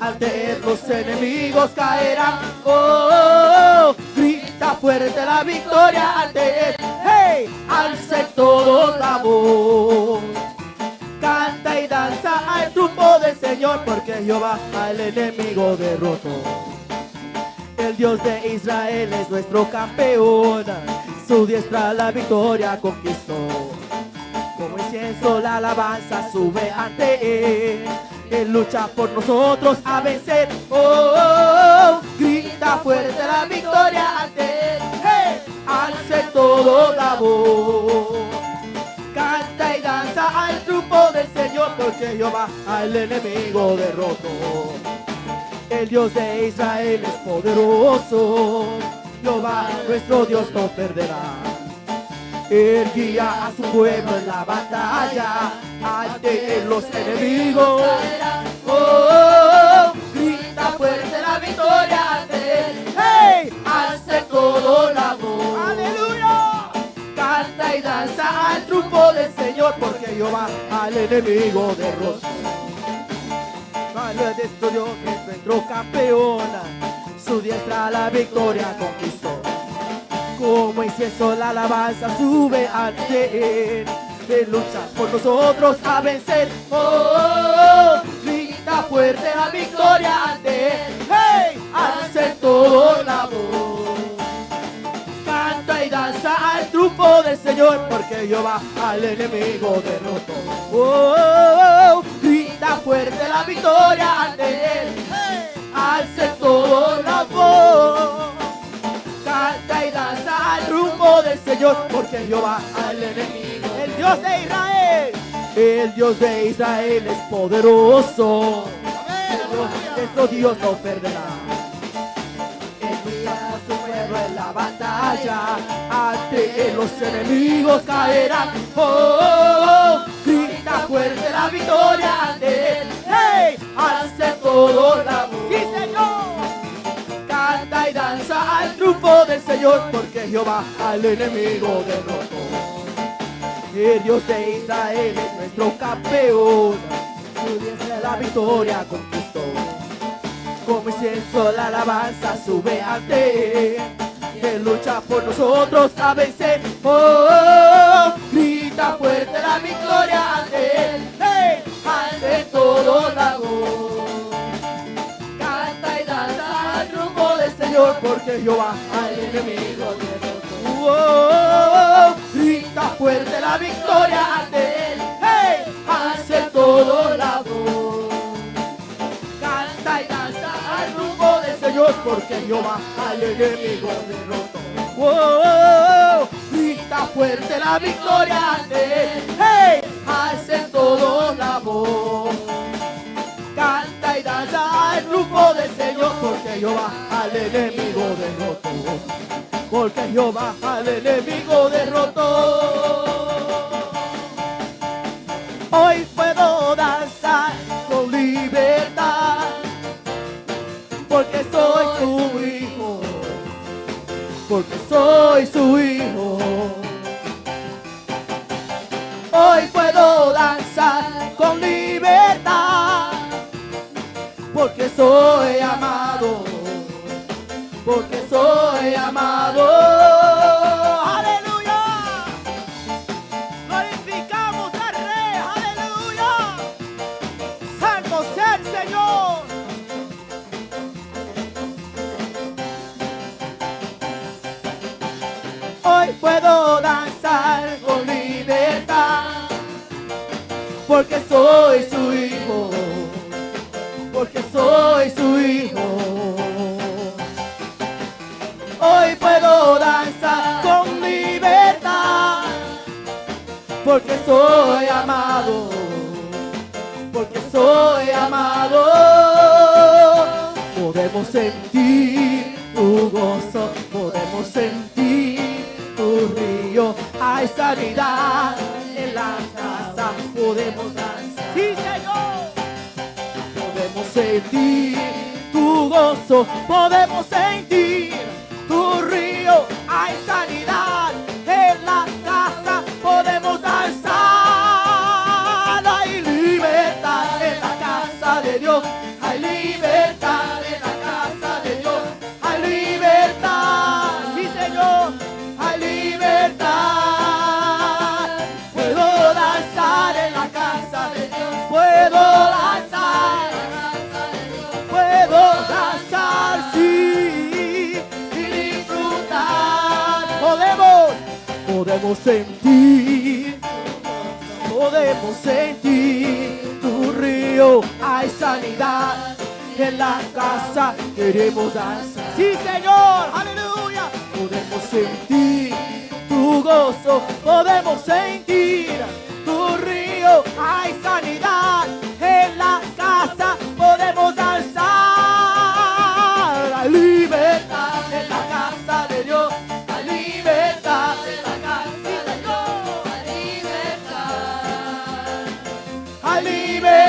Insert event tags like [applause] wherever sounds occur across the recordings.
Ante los enemigos caerán. Oh, grita fuerte la victoria ante él. Hey, alce todo la voz. Canta y danza al truco del Señor, porque Jehová al enemigo derrotó. El Dios de Israel es nuestro campeón, su diestra la victoria conquistó. Como incienso la alabanza sube ante él. Él lucha por nosotros a vencer. Oh, grita fuerte la victoria ante él. Hey, alce todo la voz. Canta y danza al truco del Señor, porque Jehová al enemigo derrotó. El Dios de Israel es poderoso. Jehová nuestro Dios no perderá. Él guía a su pueblo en la batalla ante los enemigos. Oh, oh, grita fuerte la victoria ante él. ¡Hey! Hace todo la voz. ¡Aleluya! Canta y danza al truco del Señor porque Jehová al enemigo derrotó. Malo Dios es nuestro campeón. Su diestra la victoria conquistó. Como incienso la alabanza sube ante él. Él lucha por nosotros a vencer. Oh, oh, grita fuerte la victoria ante él. Hey, hace todo la voz. Canta y danza al truco del Señor, porque Jehová al enemigo derrotó. Oh, grita fuerte la victoria ante él. Alce todo la voz. Rumbo del Señor, porque Jehová al enemigo. El Dios de Israel. El Dios de Israel es poderoso. Nuestro Dios no perderá. Lucha por su pueblo en la batalla. Ante los enemigos caerán. Oh, grita fuerte la victoria ante él. ¡Hey! Hace todo la voz. ¡Sí, Señor! Danza al triunfo del Señor, porque Jehová al enemigo derrotó. El Dios de Israel es nuestro campeón. Su diestra la victoria conquistó. Como incienso la alabanza sube ante él. Él lucha por nosotros a vencer. Oh, grita fuerte la victoria ante él. Ante todo la voz. Señor, porque Jehová al enemigo derrotó. Oh, grita fuerte la victoria ante él. Hey, hace todo la voz. Canta y danza al rumbo del Señor, porque Jehová al enemigo derrotó. Oh, grita fuerte la victoria ante él. Hey, hace todo la voz. Canta y danza al grupo del Señor, porque Jehová al enemigo derrotó. Porque Jehová al enemigo derrotó. Hoy puedo danzar con libertad, porque soy su hijo, porque soy su hijo. Hoy puedo danzar con libertad, porque soy amado, soy amado. Aleluya. Glorificamos al Rey, aleluya. Santo sea el Señor. Hoy puedo danzar con libertad, porque soy porque soy amado. Podemos sentir tu gozo, podemos sentir tu río. Hay sanidad en la casa, podemos danzar. Sí, Señor podemos sentir tu gozo, podemos sentir, podemos sentir tu río. Hay sanidad en la casa, queremos danzar. Sí, Señor, aleluya. Podemos sentir tu gozo, podemos sentir believe it.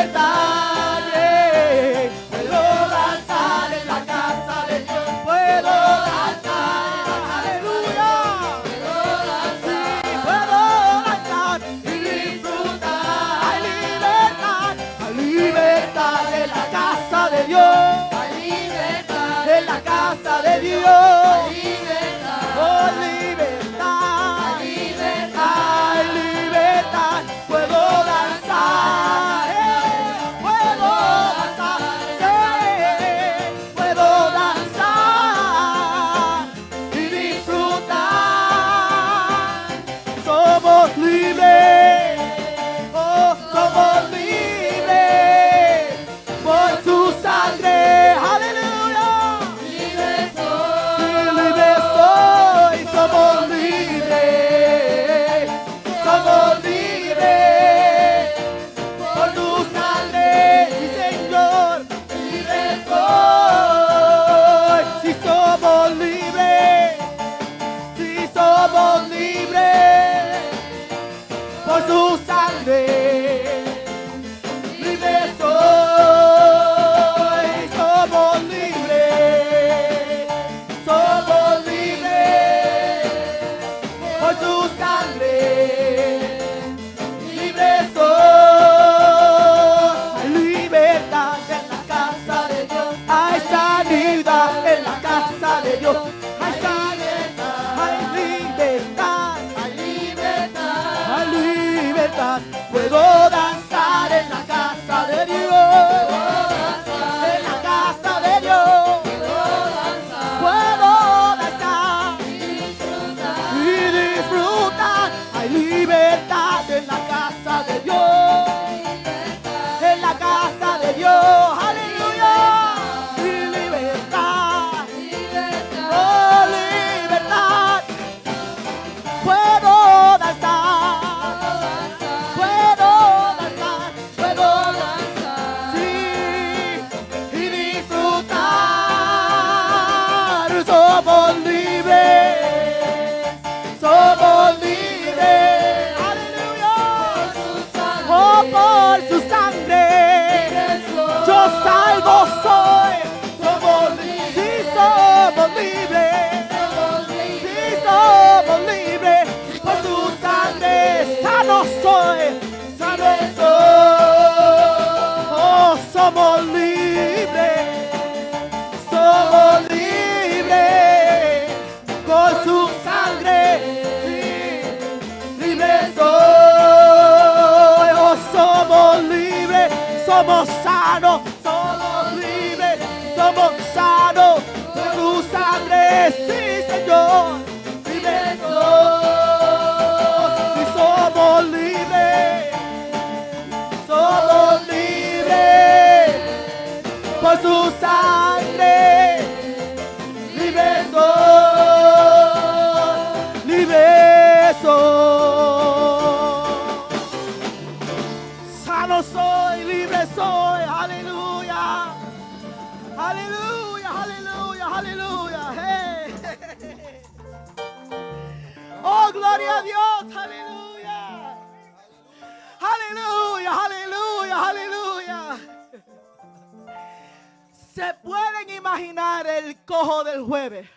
Se pueden imaginar el cojo del jueves.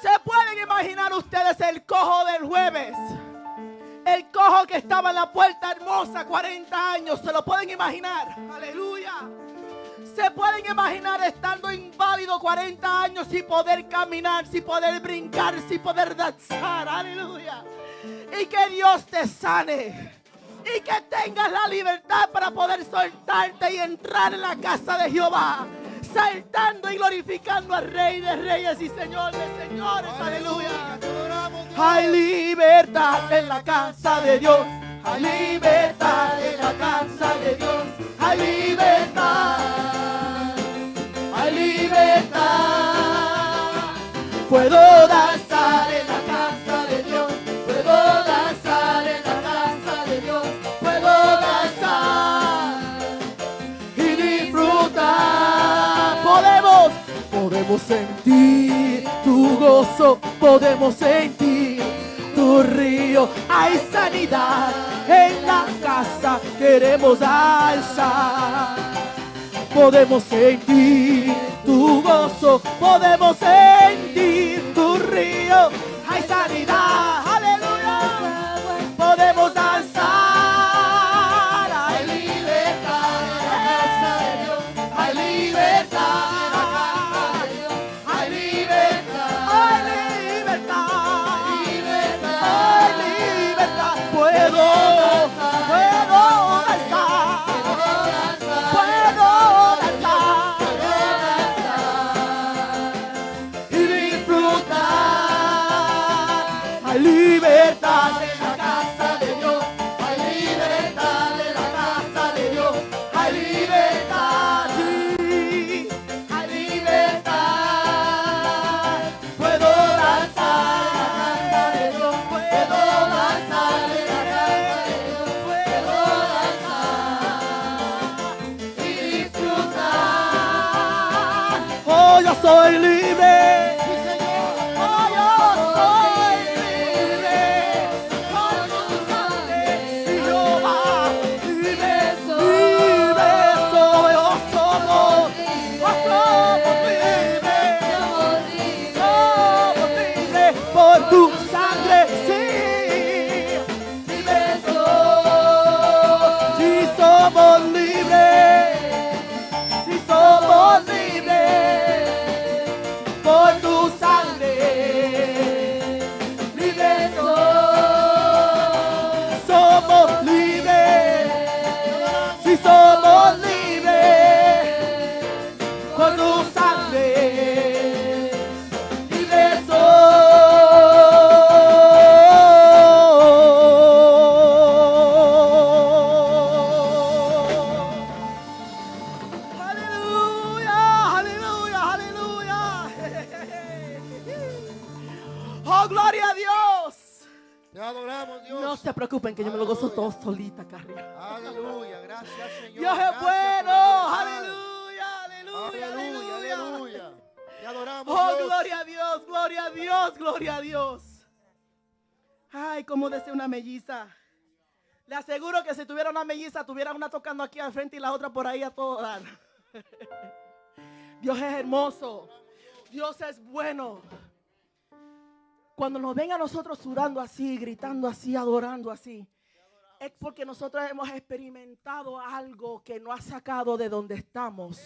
Se pueden imaginar ustedes el cojo del jueves. El cojo que estaba en la puerta hermosa 40 años. Se lo pueden imaginar. Aleluya. Se pueden imaginar estando inválido 40 años sin poder caminar, sin poder brincar, sin poder danzar. Aleluya. Y que Dios te sane y que tengas la libertad para poder soltarte y entrar en la casa de Jehová, saltando y glorificando al Rey de Reyes y Señor de Señores. Aleluya. Hay libertad en la casa de Dios. Hay libertad en la casa de Dios. Hay libertad. Hay libertad. Puedo danzar en la podemos sentir tu gozo. Podemos sentir tu río. Hay sanidad en la casa. Queremos alzar. Podemos sentir tu gozo, podemos sentir tu río. Hay sanidad, Ay, cómo desea una melliza. Le aseguro que si tuviera una melliza, tuviera una tocando aquí al frente y la otra por ahí a todo. [laughs] Dios es hermoso. Dios es bueno. Cuando nos ven a nosotros sudando así, gritando así, adorando así, es porque nosotros hemos experimentado algo que no ha sacado de donde estamos.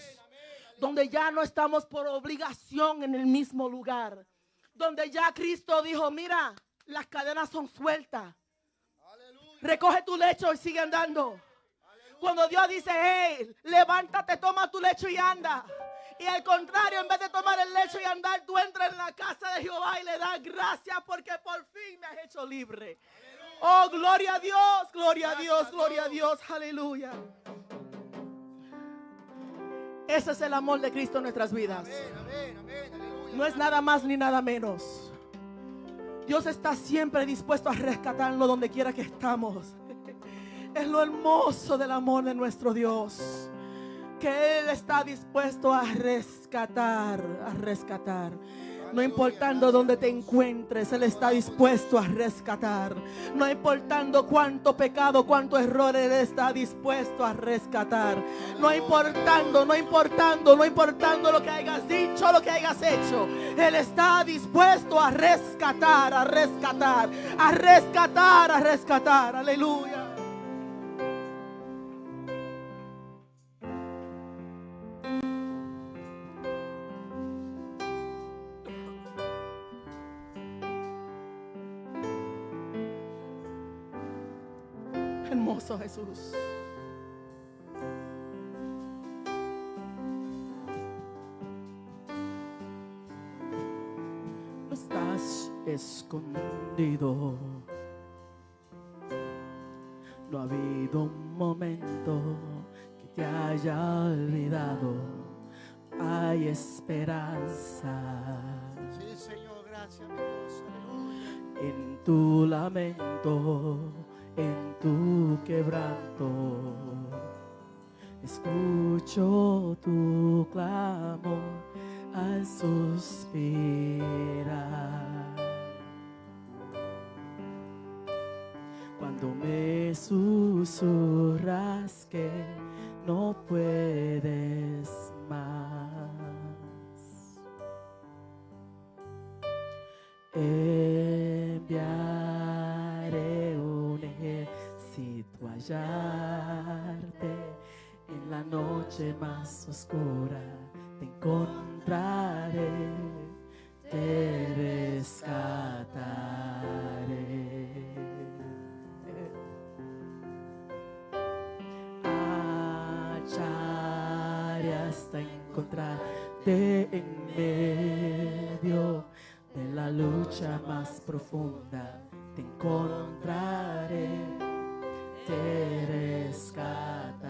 Donde ya no estamos por obligación en el mismo lugar. Donde ya Cristo dijo, mira, las cadenas son sueltas. Recoge tu lecho y sigue andando. Cuando Dios dice, hey, levántate, toma tu lecho y anda. Y al contrario, en vez de tomar el lecho y andar, tú entras en la casa de Jehová y le das gracias porque por fin me has hecho libre. Oh, gloria a Dios, gloria a Dios, gloria a Dios, aleluya. Ese es el amor de Cristo en nuestras vidas. Amén, amén, amén, aleluya. No es nada más ni nada menos. Dios está siempre dispuesto a rescatarnos donde quiera que estamos. [laughs] Es lo hermoso del amor de nuestro Dios. Que Él está dispuesto a rescatar, a rescatar. No importando dónde te encuentres, Él está dispuesto a rescatar. No importando cuánto pecado, cuánto error, Él está dispuesto a rescatar. No importando, no importando, no importando lo que hayas dicho, lo que hayas hecho. Él está dispuesto a rescatar, a rescatar, a rescatar, a rescatar. Aleluya. No estás escondido. No ha habido un momento que te haya olvidado. Hay esperanza Sí, Señor, gracias, mi Dios. Aleluya. en tu lamento, en tu quebranto. Escucho tu clamor al suspirar. Cuando me susurras que no puedes más. Enviaré en la noche más oscura. Te encontraré, te rescataré. Hallaré hasta encontrarte en medio de la lucha más profunda. Te encontraré, te rescataré.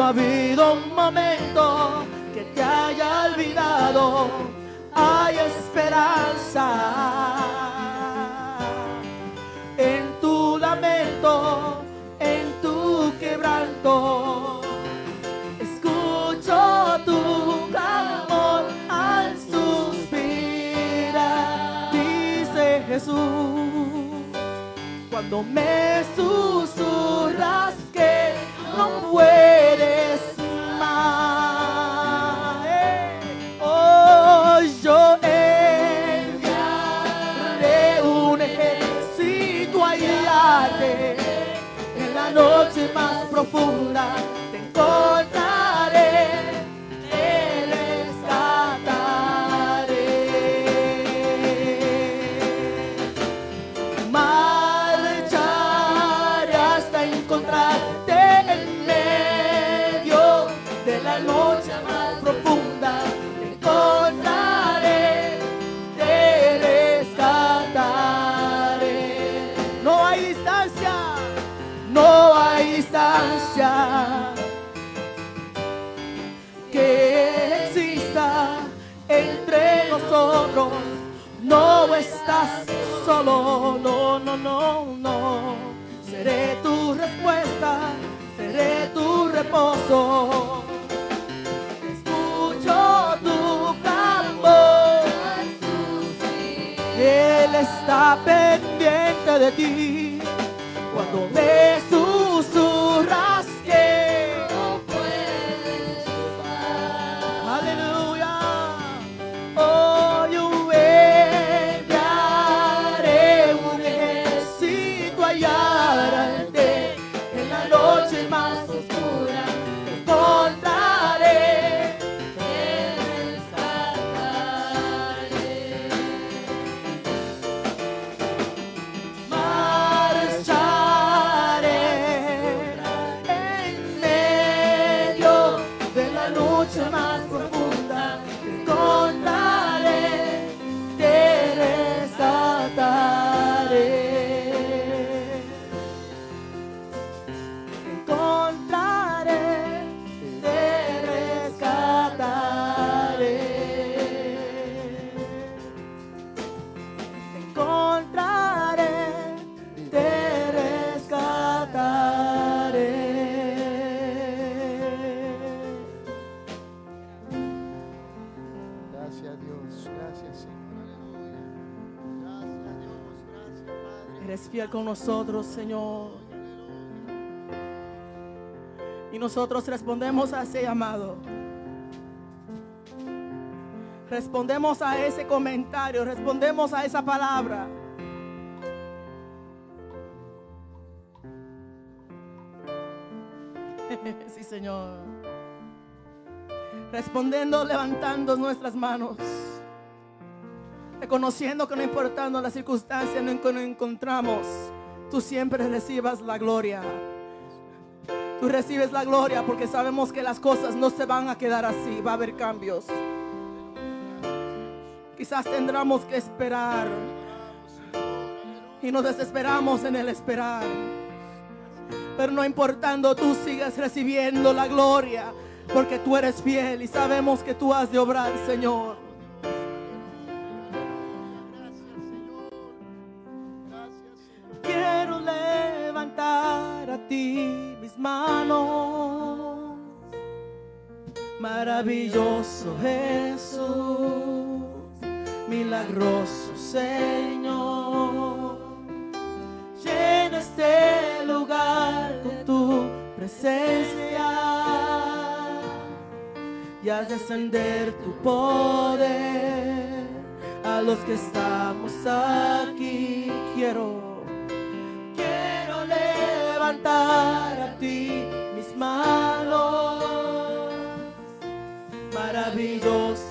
No ha habido un momento que te haya olvidado. Hay esperanza en tu lamento, en tu quebranto. Escucho tu clamor al suspirar, dice Jesús cuando me susurras que no puedes más profunda. No estás solo, no, no, no, no. Seré tu respuesta, seré tu reposo. Escucho tu clamor. Él está pendiente de ti cuando me Señor. Y nosotros respondemos a ese llamado. Respondemos a ese comentario, respondemos a esa palabra. [laughs] Sí, Señor. Respondiendo, levantando nuestras manos. Reconociendo que no importando las circunstancias en que nos encontramos, tú siempre recibas la gloria. Tú recibes la gloria porque sabemos que las cosas no se van a quedar así, va a haber cambios. Quizás tendremos que esperar y nos desesperamos en el esperar. Pero no importando, tú sigues recibiendo la gloria porque tú eres fiel y sabemos que tú has de obrar, Señor. Maravilloso Jesús, milagroso Señor. Llena este lugar con tu presencia y haz descender tu poder a los que estamos aquí. Quiero, quiero levantar a ti mis manos. Maravilloso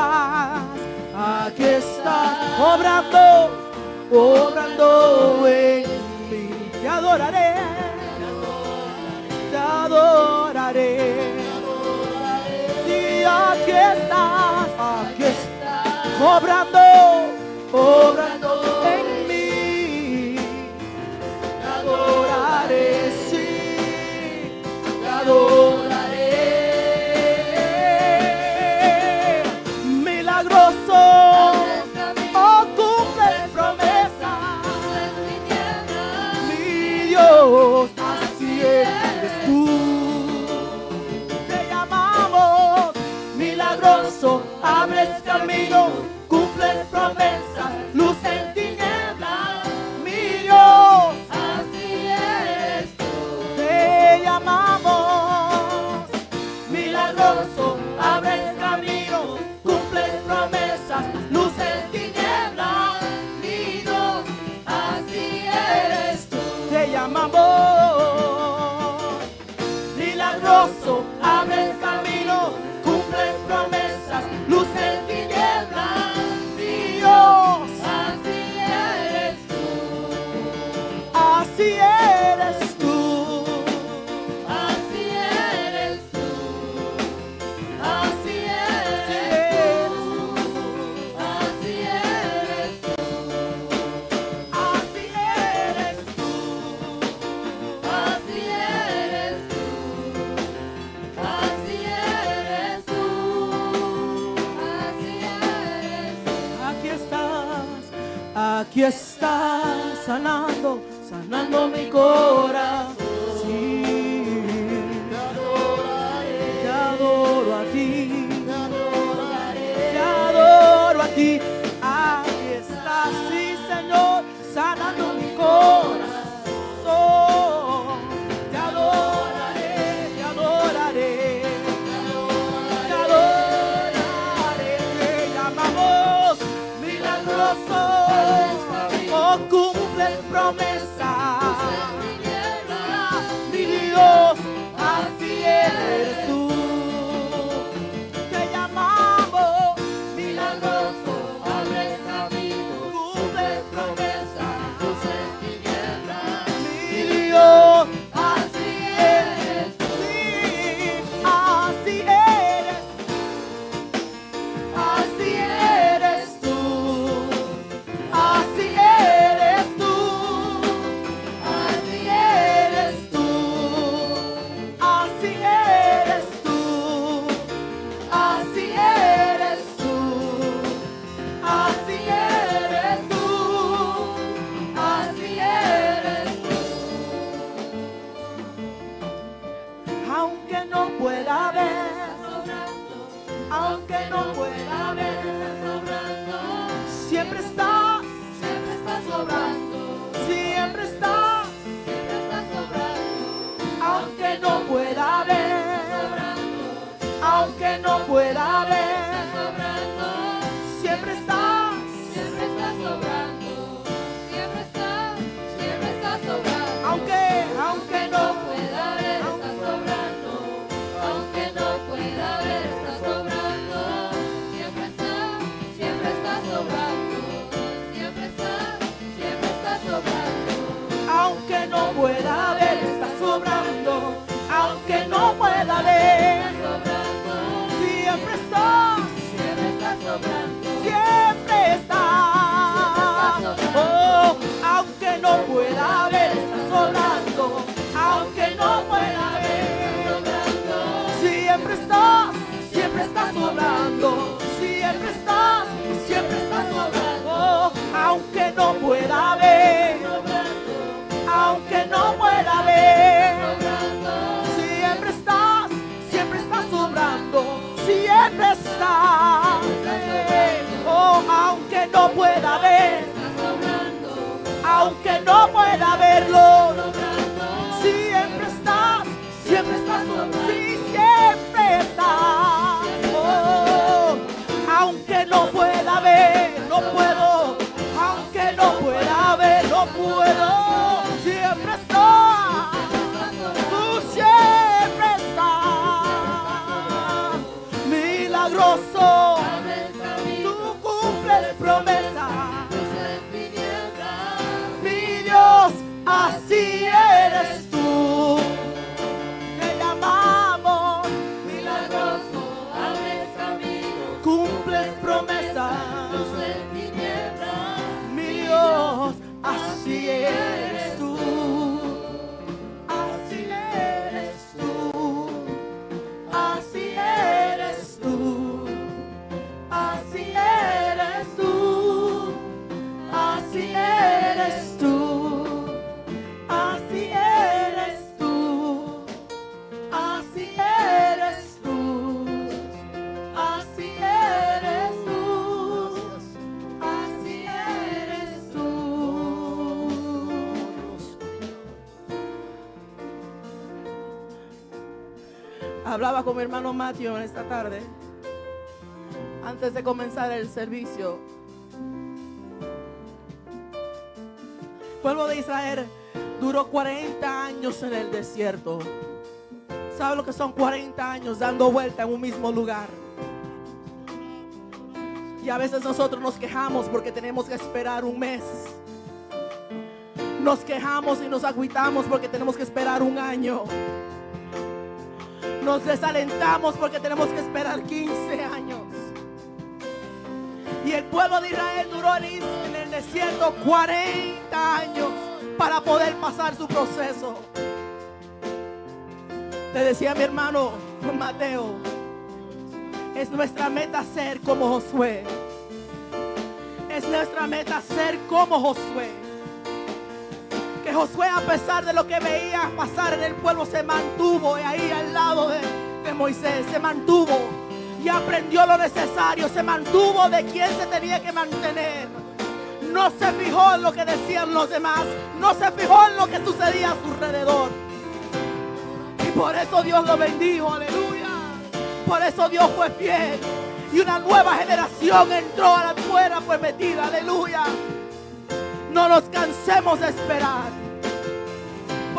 estás, aquí estás, obrando, obrando en mí. Te adoraré, te adoraré. Sí, aquí estás, aquí estás, obrando, obrando. México. aunque no pueda ver. pueda ver, estás orando, aunque no pueda ver, siempre estás, siempre estás orando, siempre estás, siempre estás orando, aunque no pueda ver, aunque no pueda ver, siempre estás, siempre estás orando, siempre estás, oh, aunque no pueda ver aunque no pueda verlo. Siempre estás, siempre está, sí, siempre estás. Oh, aunque no pueda ver, no puedo. Aunque no pueda ver, no puedo. Siempre está. Tú siempre estás. Milagroso. Tú cumples promesas. I see ya. Hablaba con mi hermano Matthew en esta tarde, antes de comenzar el servicio. Pueblo de Israel duró 40 años en el desierto. ¿Sabe lo que son 40 años dando vuelta en un mismo lugar? Y a veces nosotros nos quejamos porque tenemos que esperar un mes. Nos quejamos y nos agüitamos porque tenemos que esperar un año. Nos desalentamos porque tenemos que esperar 15 años. Y el pueblo de Israel duró en el desierto 40 años para poder pasar su proceso. Te decía mi hermano Mateo, es nuestra meta ser como Josué. Es nuestra meta ser como Josué. Josué a pesar de lo que veía pasar en el pueblo se mantuvo ahí al lado de, Moisés. Se mantuvo y aprendió lo necesario. Se mantuvo de quien se tenía que mantener. No se fijó en lo que decían los demás. No se fijó en lo que sucedía a su alrededor. Y por eso Dios lo bendijo, aleluya. Por eso Dios fue fiel. Y una nueva generación entró a la tierra prometida, aleluya. No nos cansemos de esperar.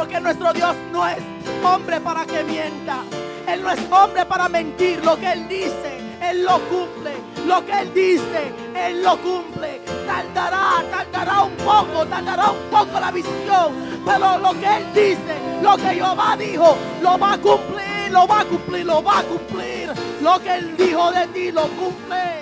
Porque nuestro Dios no es hombre para que mienta. Él no es hombre para mentir. Lo que Él dice, Él lo cumple. Lo que Él dice, Él lo cumple. Tardará, tardará un poco, tardará un poco la visión. Pero lo que Él dice, lo que Jehová dijo, lo va a cumplir, lo va a cumplir, lo va a cumplir. Lo que Él dijo de ti, lo cumple.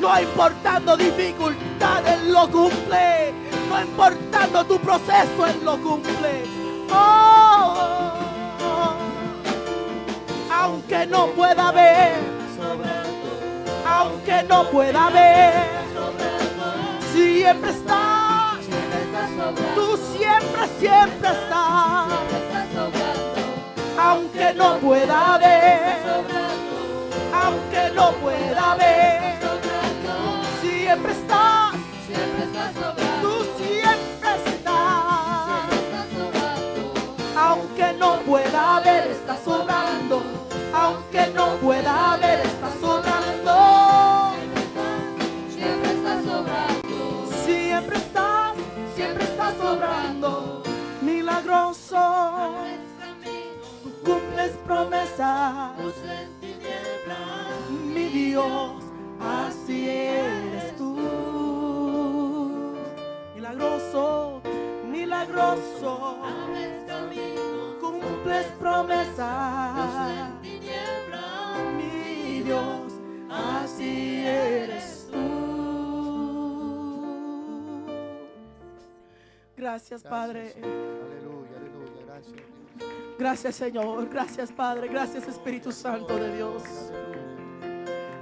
No importando dificultades, lo cumple. No importando tu proceso, Él lo cumple. Oh, aunque no pueda ver, aunque no pueda ver, siempre estás. Tú siempre, siempre estás. Aunque no pueda ver, aunque no pueda ver, siempre estás. Aunque no pueda ver, está sobrando. Aunque no pueda ver, está sobrando. Siempre está sobrando. Siempre estás, siempre está sobrando. Milagroso, tú cumples promesas. Mi Dios, así eres tú. Milagroso, milagroso, cumples promesas. Mi Dios, así eres tú. Gracias, Padre. Aleluya, aleluya. Gracias. Gracias, Señor. Gracias, Padre. Gracias, Espíritu Santo de Dios.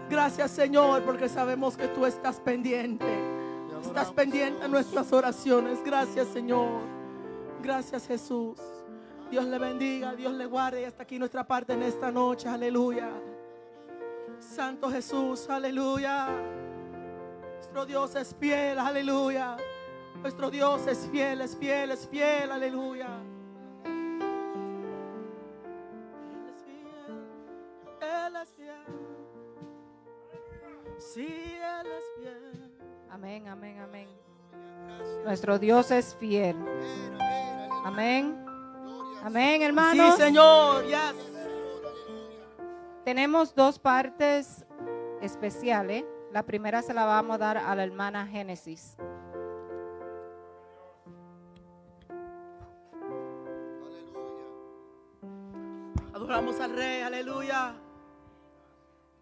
Gracias, Señor, porque sabemos que tú estás pendiente estás pendiente a nuestras oraciones. Gracias, Señor. Gracias, Jesús. Dios le bendiga, Dios le guarde. Y hasta aquí nuestra parte en esta noche. Aleluya. Santo Jesús, aleluya. Nuestro Dios es fiel, aleluya. Nuestro Dios es fiel, es fiel, es fiel, aleluya. Él es fiel. Él es fiel, Sí, Él es fiel. Amén, amén, amén. Nuestro Dios es fiel. Amén, amén, Amén, Sí, hermanos. Señor. Yes. Tenemos dos partes especiales. La primera se la vamos a dar a la hermana Génesis. Aleluya. Adoramos al Rey. Aleluya.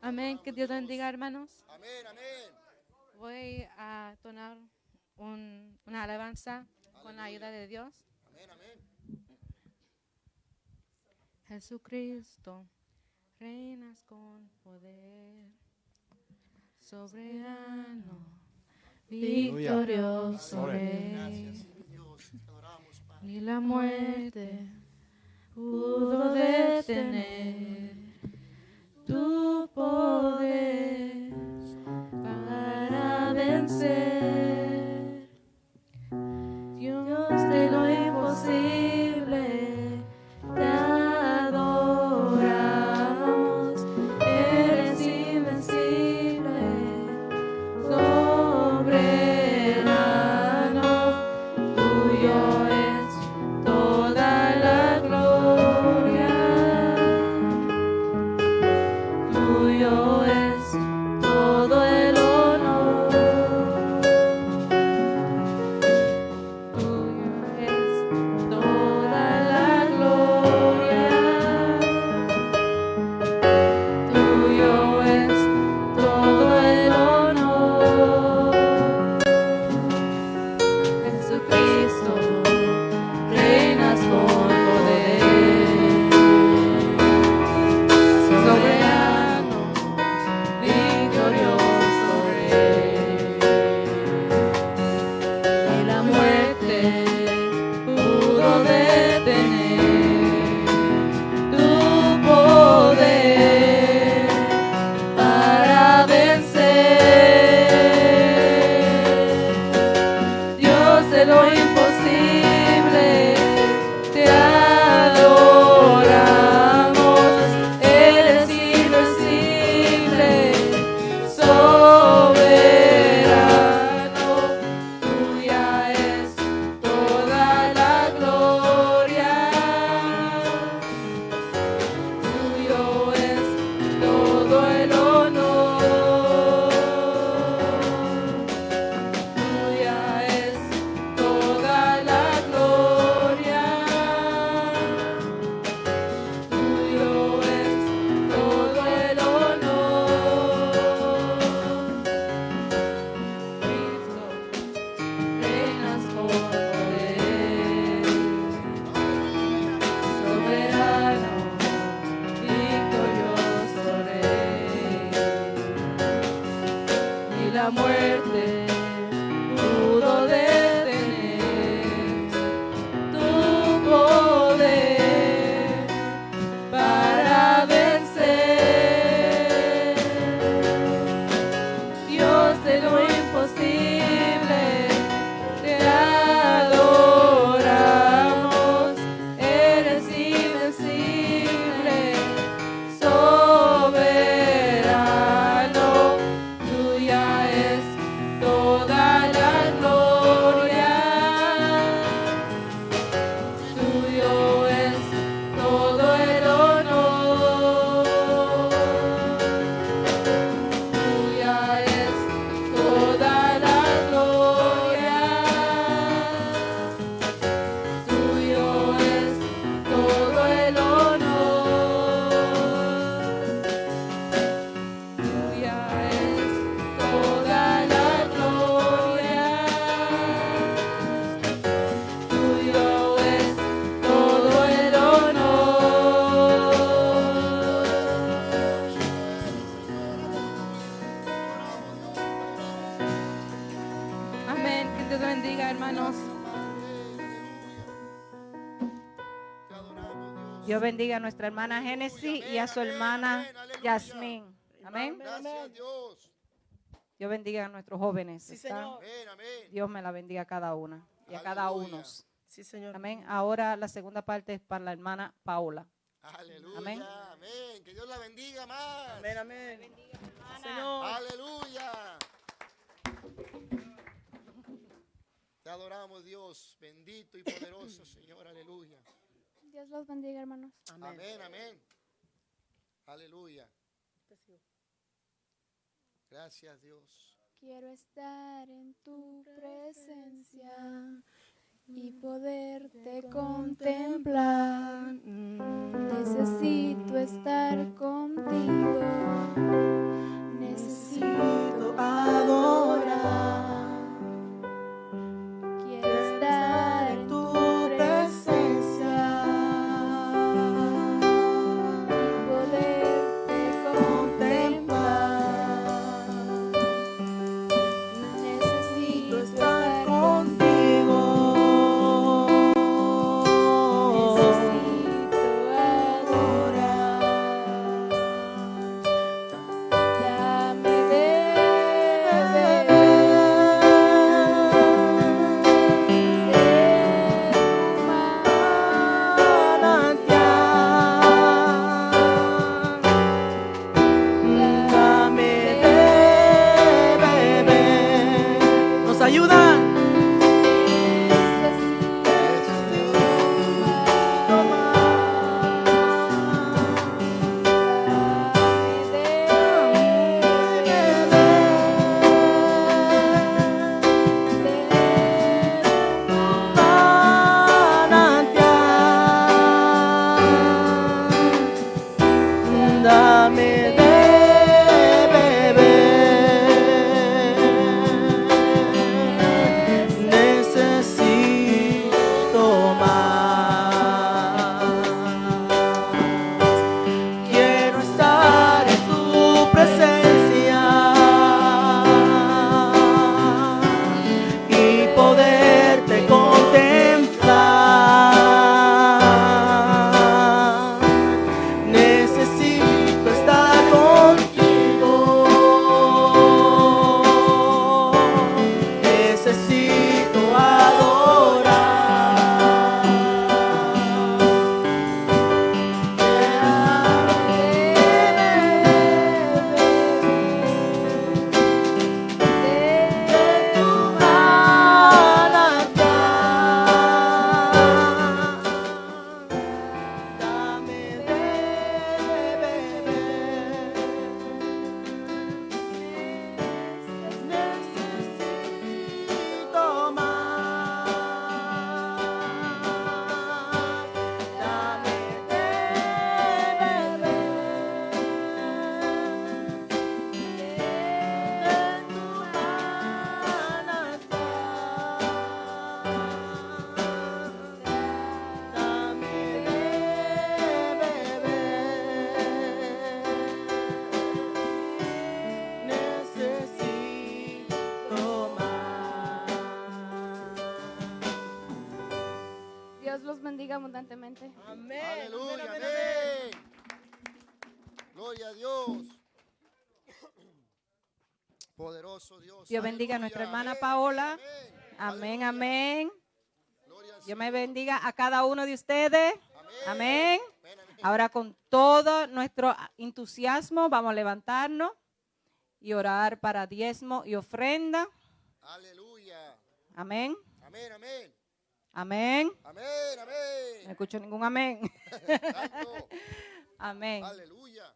Amén. Que Dios bendiga, hermanos. Amén, amén. Voy a tonar un- una alabanza con la ayuda de Dios. Amén, amén. Jesucristo, reinas con poder, soberano, victorioso Rey. Gracias, Dios. Te adoramos, Padre. Ni la muerte pudo detener tu poder para Dios. Bendiga a nuestra hermana Génesis y a su hermana Yasmín. Amén. Gracias, Dios. Dios bendiga a nuestros jóvenes. Sí. Señor. Amén, amén. Dios me la bendiga a cada una y a cada uno. Sí, Señor. Amén. Ahora la segunda parte es para la hermana Paula. Aleluya. Amén. Amén. Que Dios la bendiga más. Amén, amén. Señor. Aleluya. Te adoramos, Dios, bendito y poderoso, Señor. Aleluya. Dios los bendiga, hermanos. Amén, amén. Aleluya. Gracias, Dios. Quiero estar en tu presencia y poderte contemplar. Necesito estar contigo. Necesito adorar. Dios. Bendiga a nuestra hermana Paola. amén. Amén, Dios me bendiga a cada uno de ustedes. Amén. Ahora con todo nuestro entusiasmo vamos a levantarnos y orar para diezmo y ofrenda. Aleluya. Amén. Amén, amén. Amén. Amén, No amén. escucho ningún amén. [laughs] Amén. Aleluya.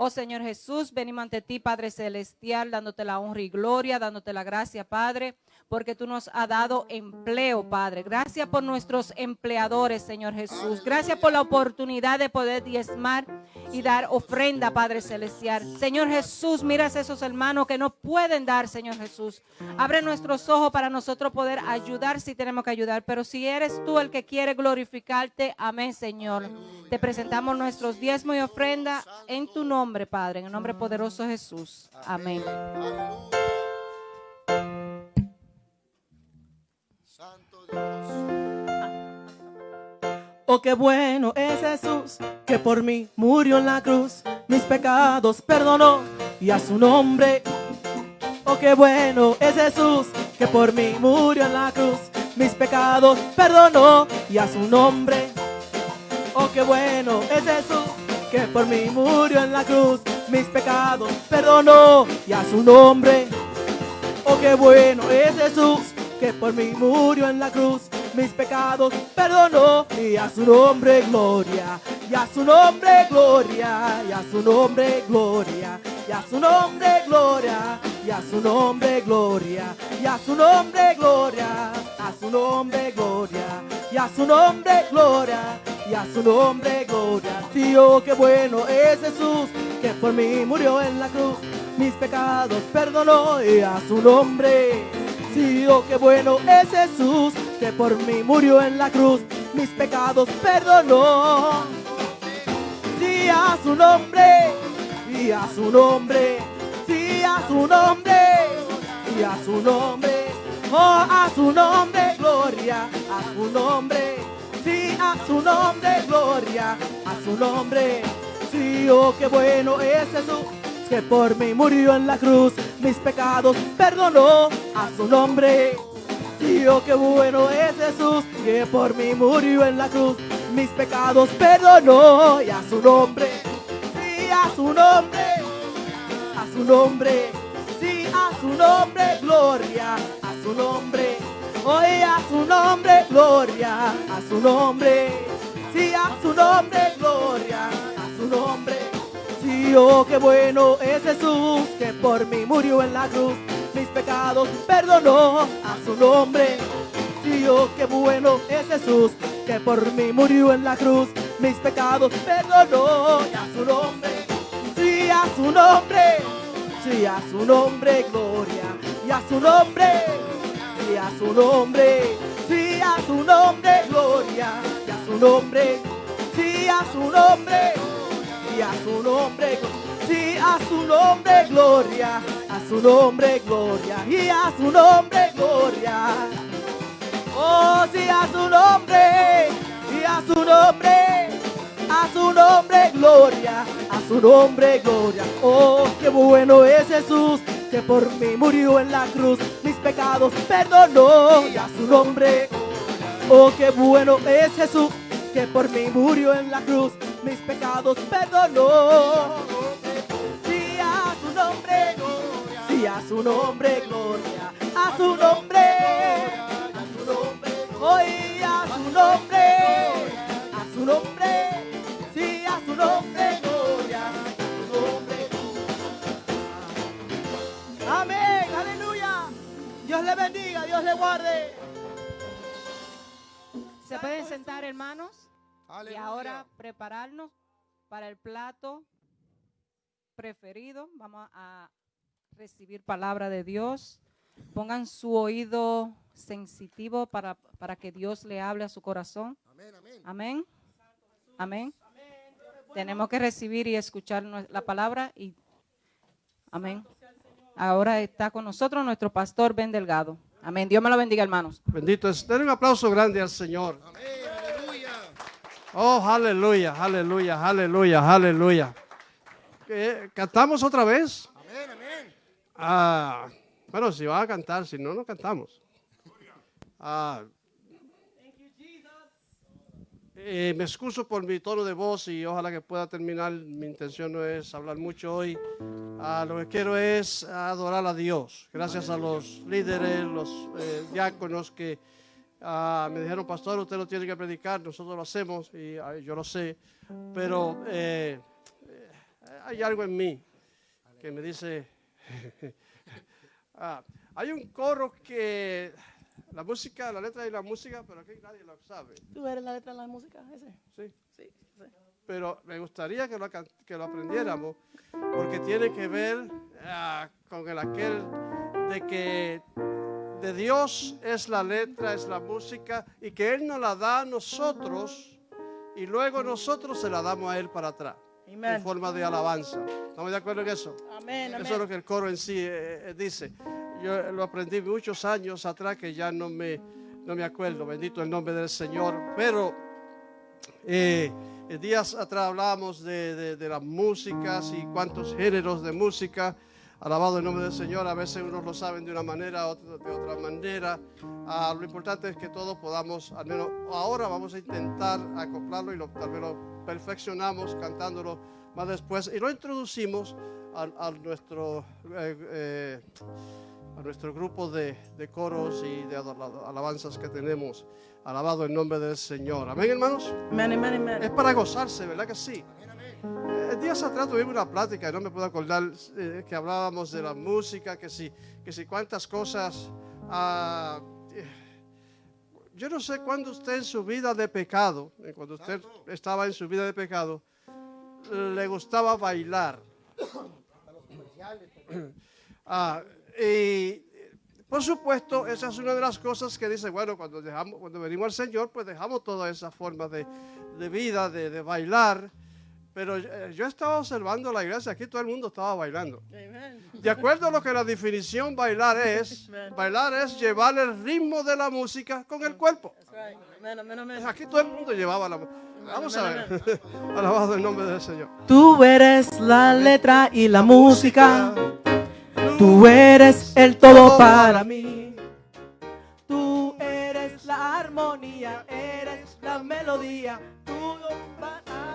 Oh Señor Jesús, venimos ante ti, Padre Celestial, dándote la honra y gloria, dándote la gracia, Padre, porque tú nos has dado empleo, Padre. Gracias por nuestros empleadores, Señor Jesús. Gracias por la oportunidad de poder diezmar y dar ofrenda, Padre Celestial. Señor Jesús, miras a esos hermanos que no pueden dar, Señor Jesús. Abre nuestros ojos para nosotros poder ayudar si tenemos que ayudar. Pero si eres tú el que quiere glorificarte, amén, Señor. Te presentamos nuestros diezmos y ofrenda en tu nombre, Padre, en el nombre poderoso de Jesús. Amén. Oh, qué bueno es Jesús, que por mí murió en la cruz, mis pecados perdonó y a su nombre. Oh, qué bueno es Jesús, que por mí murió en la cruz, mis pecados perdonó y a su nombre. Oh, qué bueno es Jesús, que por mí murió en la cruz, mis pecados perdonó y a su nombre. Oh, qué bueno es Jesús, que por mí murió en la cruz. Mis pecados perdonó y a su nombre gloria. Y a su nombre gloria. Y a su nombre gloria. Y a su nombre gloria. Y a su nombre gloria. Y a su nombre gloria. A su nombre gloria. Y a su nombre gloria. Y a su nombre gloria. Tío, qué bueno es Jesús, que por mí murió en la cruz mis pecados perdonó y a su nombre. Sí, oh, qué bueno es Jesús, que por mí murió en la cruz, mis pecados perdonó. Sí, a su nombre, y a su nombre, sí, a su nombre, y a su nombre, oh, a su nombre, gloria, a su nombre, sí, a su nombre, gloria, a su nombre. Sí, oh, qué bueno es Jesús, que por mí murió en la cruz, mis pecados perdonó a su nombre. Sí, oh, qué bueno es Jesús, que por mí murió en la cruz, mis pecados perdonó y a su nombre. Sí, a su nombre, a su nombre, sí, a su nombre, gloria, a su nombre. Hoy a su nombre, gloria, a su nombre. Sí, a su nombre, gloria, a su nombre. Sí, qué bueno es Jesús, que por mí murió en la cruz, mis pecados perdonó a su nombre. Oh, qué bueno es Jesús, que por mí murió en la cruz, mis pecados perdonó y a su nombre. Sí, a su nombre, sí, a su nombre, gloria, y a su nombre, y a su nombre, sí, a su nombre, gloria, y a su nombre, sí, a su nombre y a su nombre, sí, a su nombre, gloria, a su nombre, gloria, y a su nombre, gloria. Oh, sí, a su nombre, y a su nombre, a su nombre, gloria, a su nombre, gloria. Oh, qué bueno es Jesús, que por mí murió en la cruz, mis pecados perdonó, y a su nombre. Oh, qué bueno es Jesús, que por mí murió en la cruz, mis pecados perdonó. Sí, a su nombre, sí, a su nombre, gloria, a su nombre, hoy a su nombre, a su nombre, sí, a su nombre, gloria, a su nombre. Amén, aleluya. Dios le bendiga, Dios le guarde. Se pueden sentar, hermanos, y ahora prepararnos para el plato preferido. Vamos a recibir palabra de Dios. Pongan su oído sensitivo para, para que Dios le hable a su corazón. Amén, amén. Amén. Amén. Tenemos que recibir y escuchar la palabra y amén. Ahora está con nosotros nuestro pastor Ben Delgado. Amén. Dios me lo bendiga, hermanos. Bendito es. Den un aplauso grande al Señor. Amén. Oh, aleluya, aleluya, aleluya, aleluya. Eh, ¿Cantamos otra vez? Amén, amén. Ah, bueno, si va a cantar, si no, no cantamos. Ah, eh, me excuso por mi tono de voz y ojalá que pueda terminar. Mi intención no es hablar mucho hoy. Ah, lo que quiero es adorar a Dios. Gracias a los líderes, los eh, diáconos que ah, me dijeron, pastor, usted lo tiene que predicar. Nosotros lo hacemos y yo lo sé. Pero eh, eh, hay algo en mí que me dice, [laughs] Ah, hay un coro que la música, la letra y la música, pero aquí nadie lo sabe. ¿Tú eres la letra de la música ese? ¿sí? Sí, sí. Pero me gustaría que lo, que lo aprendiéramos porque tiene que ver ah, con el aquel de que de Dios es la letra, es la música y que Él nos la da a nosotros y luego nosotros se la damos a Él para atrás en forma de alabanza. ¿Estamos de acuerdo en eso? Amén, Eso es lo que el coro en sí eh, eh, dice. Yo lo aprendí muchos años atrás que ya no me, no me acuerdo. Bendito el nombre del Señor. Pero eh, días atrás hablábamos de, de- de las músicas y cuántos géneros de música. Alabado el nombre del Señor. A veces unos lo saben de una manera, otros de otra manera. Ah, lo importante es que todos podamos, al menos ahora vamos a intentar acoplarlo y lo, tal vez lo perfeccionamos cantándolo más después y lo introducimos a, a nuestro, eh, eh, a nuestro grupo de, de coros y de alabanzas que tenemos. Alabado el nombre del Señor. Amén, hermanos. Amen, amen, amen. Es para gozarse, ¿verdad que sí? Eh, días atrás tuvimos una plática, y no me puedo acordar, eh, que hablábamos de la música, que si, que si cuántas cosas. ah, eh, yo no sé cuándo usted en su vida de pecado, eh, cuando usted estaba en su vida de pecado, le gustaba bailar. [coughs] Ah, y por supuesto, esa es una de las cosas que dice, bueno, cuando, dejamos, cuando venimos al Señor, pues dejamos toda esa forma de, de vida, de, de bailar. Pero eh, yo estaba observando la iglesia, aquí todo el mundo estaba bailando. Amen. De acuerdo a lo que la definición bailar es, bailar es llevar el ritmo de la música con el cuerpo. Right. Amen. Aquí todo el mundo llevaba la Vamos a ver. [laughs] Alabado el nombre del Señor. Tú eres la letra y la música. Tú eres el todo para mí. Tú eres la armonía, eres la melodía. Tú nombre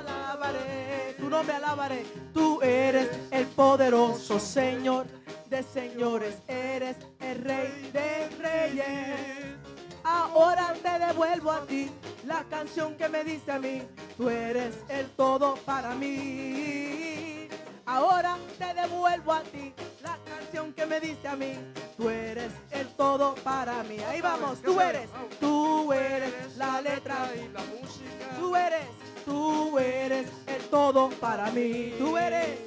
alabaré, tu nombre alabaré. Tú eres el poderoso Señor de señores, eres el rey de reyes. Ahora te devuelvo a ti la canción que me diste a mí. Tú eres el todo para mí. Ahora te devuelvo a ti la canción que me diste a mí. Tú eres el todo para mí. Ahí vamos, tú eres, tú eres la letra y la música. Tú eres, tú eres el todo para mí. Tú eres,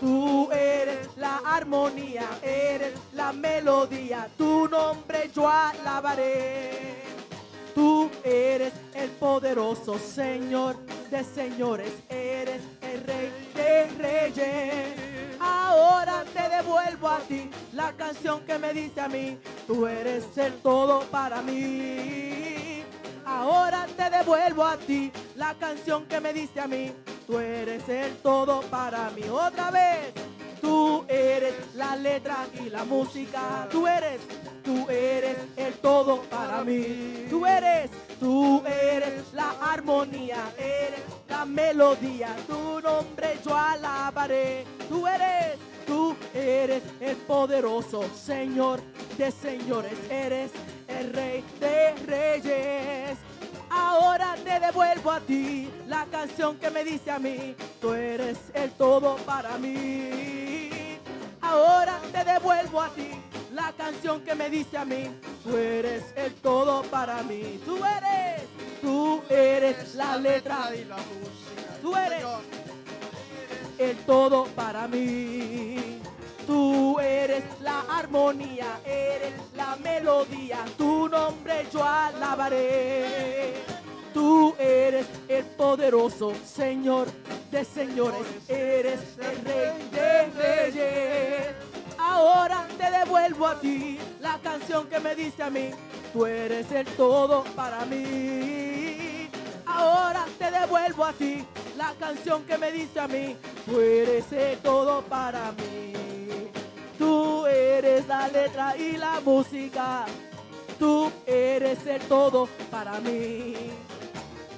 tú eres la armonía, eres la melodía. Tu nombre yo alabaré. Tú eres el poderoso Señor de señores, eres el rey de reyes. Ahora te devuelvo a ti la canción que me diste a mí. Tú eres el todo para mí. Ahora te devuelvo a ti la canción que me diste a mí. Tú eres el todo para mí. Otra vez. Tú eres la letra y la música. Tú eres, tú eres el todo para mí. Tú eres, tú eres la armonía. Eres la melodía. Tu nombre yo alabaré. Tú eres, tú eres el poderoso Señor de señores. Eres el rey de reyes. Ahora te devuelvo a ti la canción que me diste a mí. Tú eres el todo para mí. Ahora te devuelvo a ti la canción que me diste a mí. Tú eres el todo para mí. Tú eres, tú eres la letra y la música. Tú eres. El todo para mí. Tú eres la armonía, eres la melodía. Tu nombre yo alabaré. Tú eres el poderoso Señor de señores, eres el rey de reyes. Ahora te devuelvo a ti la canción que me diste a mí. Tú eres el todo para mí. Ahora te devuelvo a ti la canción que me diste a mí. Tú eres el todo para mí. Tú eres la letra y la música. Tú eres el todo para mí.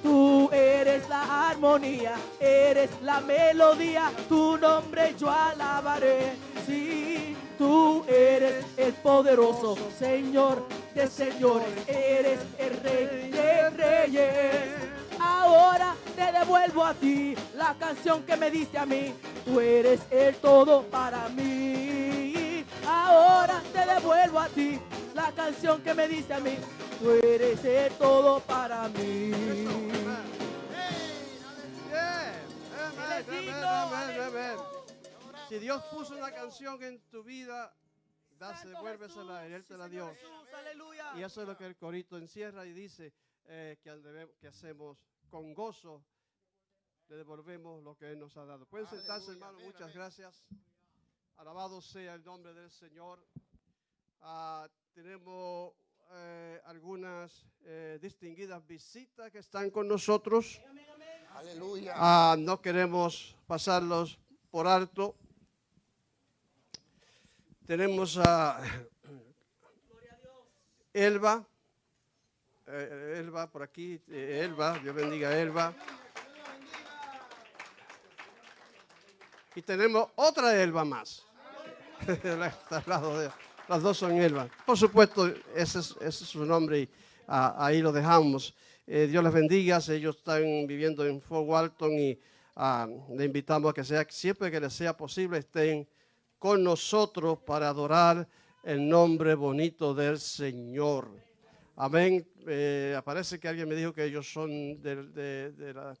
Tú eres la armonía, eres la melodía, tu nombre yo alabaré. Sí, tú eres el poderoso Señor de señores, eres el rey de reyes. Ahora te devuelvo a ti la canción que me diste a mí. Tú eres el todo para mí. Ahora te devuelvo a ti la canción que me diste a mí. Tú eres el todo para mí. Si Dios puso una canción en tu vida, dase, devuélvesela a Él, te la dio. Y eso es lo que el corito encierra y dice eh, que, debe- que hacemos con gozo, le devolvemos lo que Él nos ha dado. Pueden sentarse, hermano, amén, muchas amén. gracias. Alabado sea el nombre del Señor. Ah, tenemos eh, algunas eh, distinguidas visitas que están con nosotros. Aleluya. Ah, no queremos pasarlos por alto. Tenemos a [coughs] Elba. Eh, Elba por aquí. eh, Elba, Dios bendiga a Elba. Y tenemos otra Elba más. [laughs] Las dos son Elba. Por supuesto, ese es, ese es su nombre y ah, ahí lo dejamos. Eh, Dios les bendiga. Ellos están viviendo en Fort Walton y ah, le invitamos a que sea, siempre que les sea posible, estén con nosotros para adorar el nombre bonito del Señor. Amén. Eh, parece que alguien me dijo que ellos son de, la,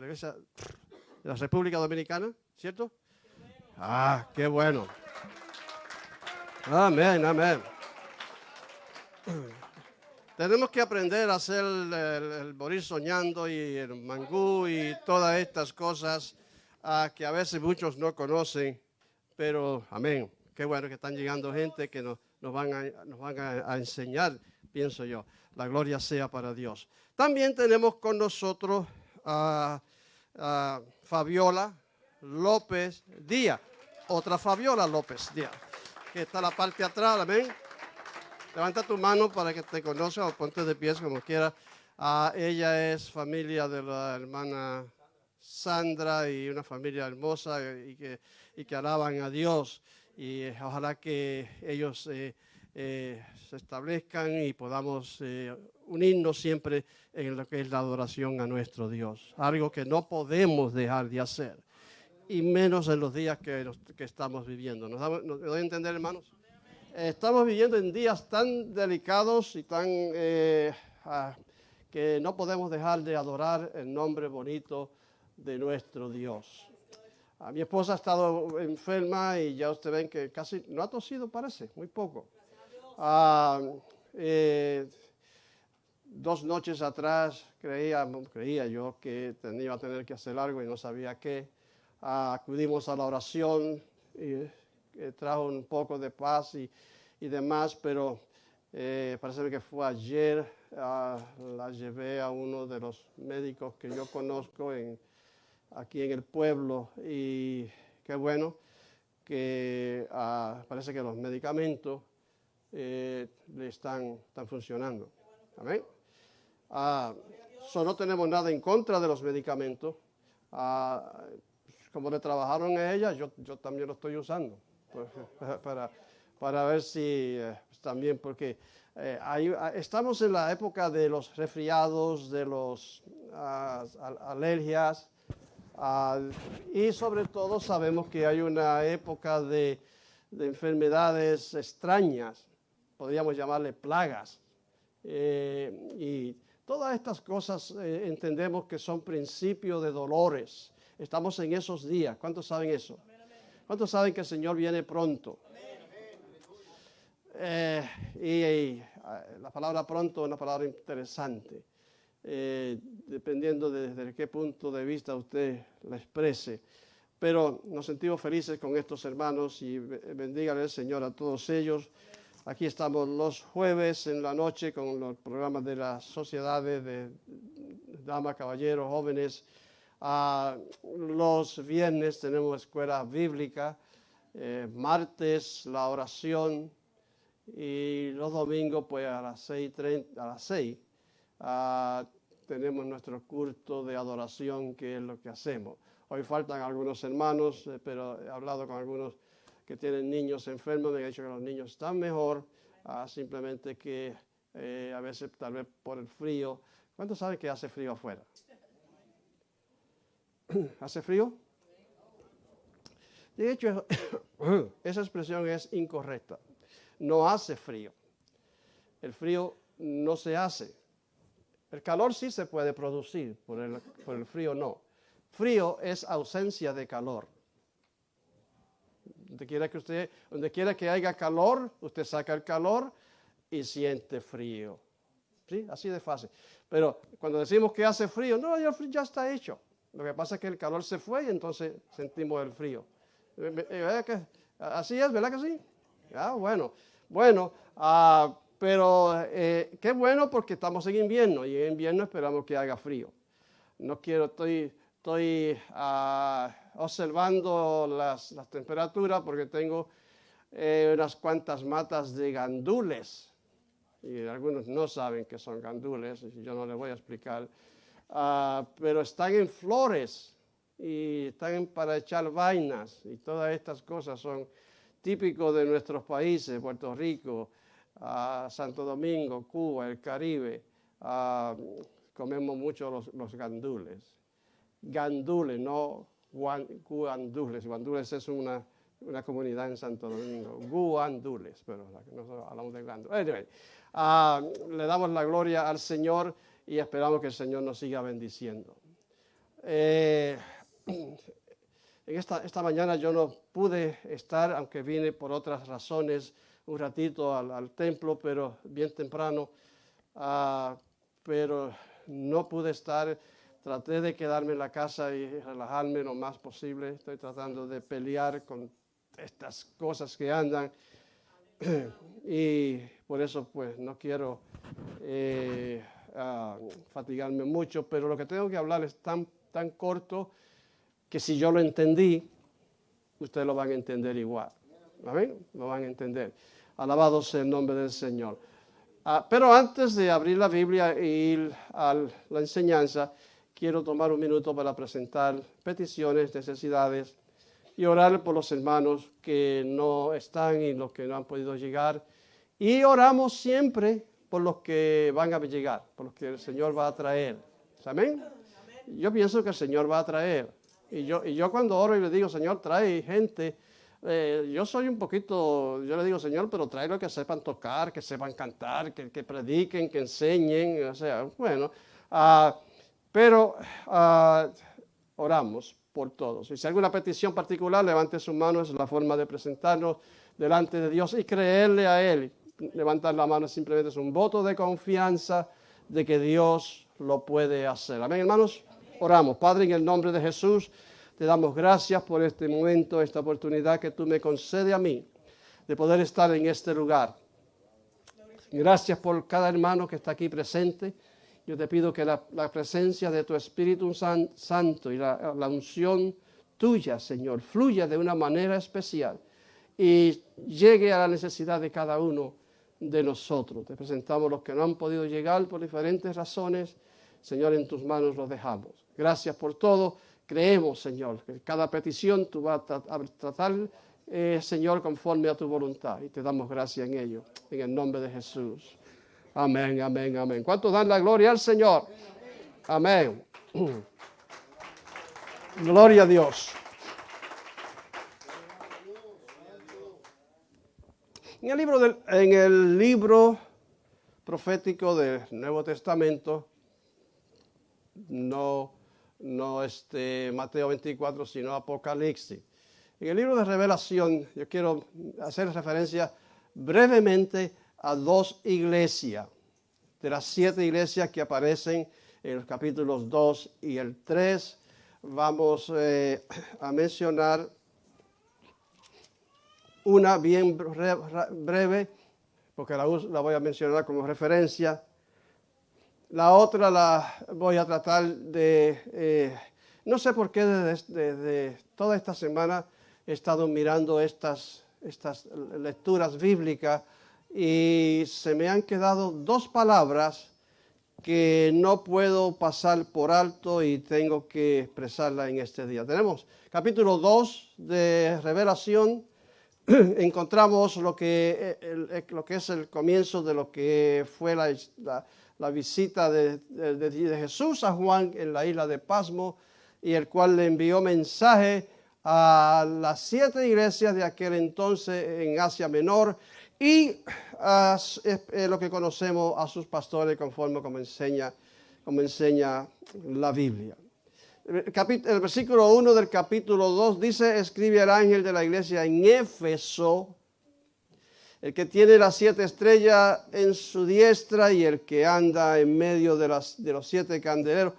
iglesia de la República Dominicana, ¿cierto? Ah, qué bueno. Amén, amén. Tenemos que aprender a hacer el, el- morir soñando y el mangú y todas estas cosas ah, que a veces muchos no conocen, pero amén. Qué bueno que están llegando gente que nos, nos van, a, nos van a, enseñar, pienso yo. La gloria sea para Dios. También tenemos con nosotros a, Fabiola López Díaz, otra Fabiola López Díaz, que está la parte atrás, amén. Levanta tu mano para que te conozca o ponte de pies como quiera. Ah, ella es familia de la hermana Sandra y una familia hermosa y que, y que alaban a Dios. Y ojalá que ellos eh, eh, se establezcan y podamos eh, unirnos siempre en lo que es la adoración a nuestro Dios. Algo que no podemos dejar de hacer. Y menos en los días que, que estamos viviendo. ¿Nos, damos- nos doy a entender, hermanos? Estamos viviendo en días tan delicados y tan ah, que no podemos dejar de adorar el nombre bonito de nuestro Dios. A mi esposa ha estado enferma y ya ustedes ven que casi no ha tosido, parece, muy poco. Ah, eh, dos noches atrás creía, creía yo que tenía a tener que hacer algo y no sabía qué. Ah, acudimos a la oración y que trajo un poco de paz y, y demás, pero eh, parece que fue ayer, ah, la llevé a uno de los médicos que yo conozco en, aquí en el pueblo y qué bueno que ah, parece que los medicamentos eh, le están, funcionando. Amén. Ah, no tenemos nada en contra de los medicamentos. Ah, como le trabajaron a ella, yo, yo también lo estoy usando pues, [laughs] para, para ver si eh, también, porque eh, estamos en la época de los resfriados, de las alergias, y sobre todo sabemos que hay una época de, de enfermedades extrañas, podríamos llamarle plagas. Eh, y todas estas cosas eh, entendemos que son principios de dolores. Estamos en esos días. ¿Cuántos saben eso? ¿Cuántos saben que el Señor viene pronto? Eh, y, la palabra pronto es una palabra interesante, eh, dependiendo de desde qué punto de vista usted la exprese. Pero nos sentimos felices con estos hermanos y be- bendígale el Señor a todos ellos. Aquí estamos los jueves en la noche con los programas de las sociedades de damas, caballeros, jóvenes. Ah, los viernes tenemos escuela bíblica, eh, martes la oración y los domingos pues a las 6.30, a las 6 ah, tenemos nuestro culto de adoración que es lo que hacemos. Hoy faltan algunos hermanos, eh, pero he hablado con algunos que tienen niños enfermos, me han dicho que los niños están mejor, ah, simplemente que eh, a veces tal vez por el frío. ¿Cuántos saben que hace frío afuera? [coughs] ¿Hace frío? De hecho, [coughs] esa expresión es incorrecta. No hace frío. El frío no se hace. El calor sí se puede producir, por el, por el frío no. Frío es ausencia de calor. Donde quiera que usted, donde quiera que haya calor, usted saca el calor y siente frío. ¿Sí? Así de fácil. Pero cuando decimos que hace frío, no, el frío ya está hecho. Lo que pasa es que el calor se fue y entonces sentimos el frío. Eh, eh, ¿verdad que- Así es, ¿verdad que sí? Ah, bueno. Bueno, ah, pero eh, qué bueno porque estamos en invierno y en invierno esperamos que haga frío. No quiero, estoy, estoy ah, observando las, las temperaturas porque tengo eh, unas cuantas matas de gandules. Y algunos no saben que son gandules, y yo no les voy a explicar. Ah, pero están en flores y están para echar vainas y todas estas cosas son típicos de nuestros países, Puerto Rico, ah, Santo Domingo, Cuba, el Caribe. Comemos mucho los, los gandules. Gandules, no guan- guandules. Guandules es una, una comunidad en Santo Domingo. Guandules, pero no hablamos de gandules. Anyway, ah, le damos la gloria al Señor y esperamos que el Señor nos siga bendiciendo. Eh, [clears throat] esta, esta mañana yo no pude estar, aunque vine por otras razones un ratito al, templo, pero bien temprano, ah, pero no pude estar. Traté de quedarme en la casa y relajarme lo más posible. Estoy tratando de pelear con estas cosas que andan [clears throat] y por eso pues no quiero ah, fatigarme mucho, pero lo que tengo que hablar es tan, tan corto que si yo lo entendí, ustedes lo van a entender igual. ¿Amén? Lo van a entender. Alabado sea el nombre del Señor. Ah, pero antes de abrir la Biblia e ir a la enseñanza, quiero tomar un minuto para presentar peticiones, necesidades y orar por los hermanos que no están y los que no han podido llegar. Y oramos siempre por los que van a llegar, por los que el Señor va a traer. ¿Amén? Yo pienso que el Señor va a traer. Y yo, y yo cuando oro y le digo, Señor, trae gente, eh, yo soy un poquito, yo le digo, Señor, pero trae los que sepan tocar, que sepan cantar, que, que prediquen, que enseñen, o sea, bueno. ah, pero ah, oramos por todos. Y si hay alguna petición particular, levante su mano, es la forma de presentarnos delante de Dios y creerle a Él. Levantar la mano simplemente es un voto de confianza de que Dios lo puede hacer. Amén, hermanos. Oramos. Padre, en el nombre de Jesús, te damos gracias por este momento, esta oportunidad que tú me concedes a mí de poder estar en este lugar. Gracias por cada hermano que está aquí presente. Yo te pido que la, presencia de tu Espíritu San- Santo y la, la unción tuya, Señor, fluya de una manera especial y llegue a la necesidad de cada uno de nosotros. Te presentamos los que no han podido llegar por diferentes razones. Señor, en tus manos los dejamos. Gracias por todo. Creemos, Señor, que cada petición tú vas a, tra- a tratar, eh, Señor, conforme a tu voluntad. Y te damos gracias en ello. En el nombre de Jesús. Amén, amén, amén. ¿Cuántos dan la gloria al Señor? Amén. [clears throat] Gloria a Dios. En el libro, del- en el libro profético del Nuevo Testamento, no, no este Mateo 24, sino Apocalipsis. En el libro de Revelación, yo quiero hacer referencia brevemente a dos iglesias, de las siete iglesias que aparecen en los capítulos 2 y el 3. Vamos eh, a mencionar una bien bre- breve, porque la voy a mencionar como referencia. La otra la voy a tratar de, eh, no sé por qué desde, desde toda esta semana he estado mirando estas, estas lecturas bíblicas y se me han quedado dos palabras que no puedo pasar por alto y tengo que expresarla en este día. Tenemos capítulo 2 de Revelación, [clears throat] encontramos lo que, el- el- lo que es el comienzo de lo que fue la, la- la visita de, Jesús a Juan en la isla de Pasmo, y el cual le envió mensaje a las siete iglesias de aquel entonces en Asia Menor y a lo que conocemos a sus pastores conforme como enseña, como enseña la Biblia. El, el versículo 1 del capítulo 2 dice, escribe el ángel de la iglesia en Éfeso, el que tiene las siete estrellas en su diestra y el que anda en medio de, los siete candeleros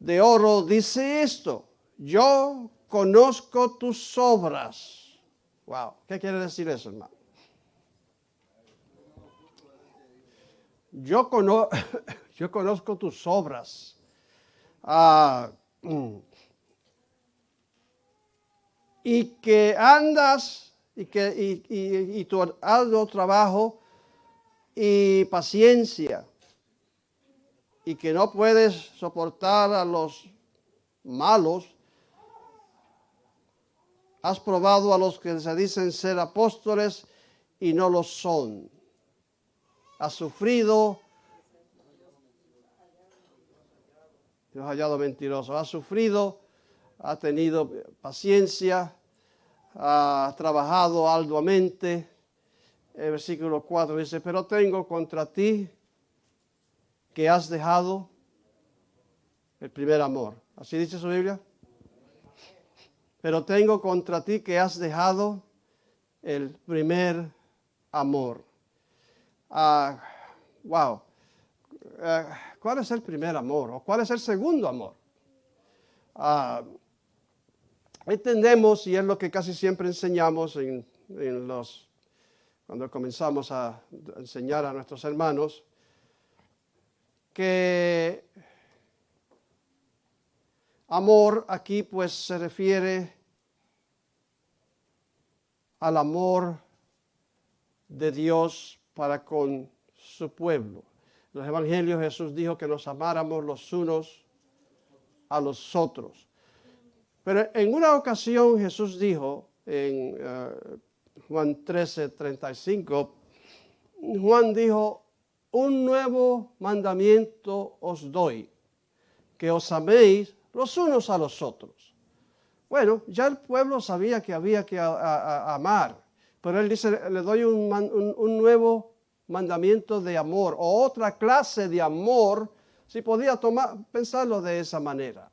de oro, dice esto, yo conozco tus obras. Wow, ¿qué quiere decir eso, hermano? Yo, cono- [laughs] yo conozco tus obras. Ah, mm. y que andas y que y, y- y tu arduo trabajo y paciencia y que no puedes soportar a los malos Has probado a los que se dicen ser apóstoles y no lo son. Has sufrido. Dios hallado mentiroso. Has sufrido, ha tenido paciencia, ha trabajado arduamente. El versículo 4 dice, pero tengo contra ti que has dejado el primer amor. ¿Así dice su Biblia? Pero tengo contra ti que has dejado el primer amor. Ah, wow. Ah, ¿Cuál es el primer amor? ¿O cuál es el segundo amor? Ah, entendemos, y es lo que casi siempre enseñamos en, en los, cuando comenzamos a enseñar a nuestros hermanos, que amor aquí pues se refiere al amor de Dios para con su pueblo. En los evangelios Jesús dijo que nos amáramos los unos a los otros. Pero en una ocasión Jesús dijo en eh, Juan 13, 35, Juan dijo, un nuevo mandamiento os doy, que os améis los unos a los otros. Bueno, ya el pueblo sabía que había que amar, pero él dice, le doy un, un- un nuevo mandamiento de amor, o otra clase de amor, si podía tomar, pensarlo de esa manera.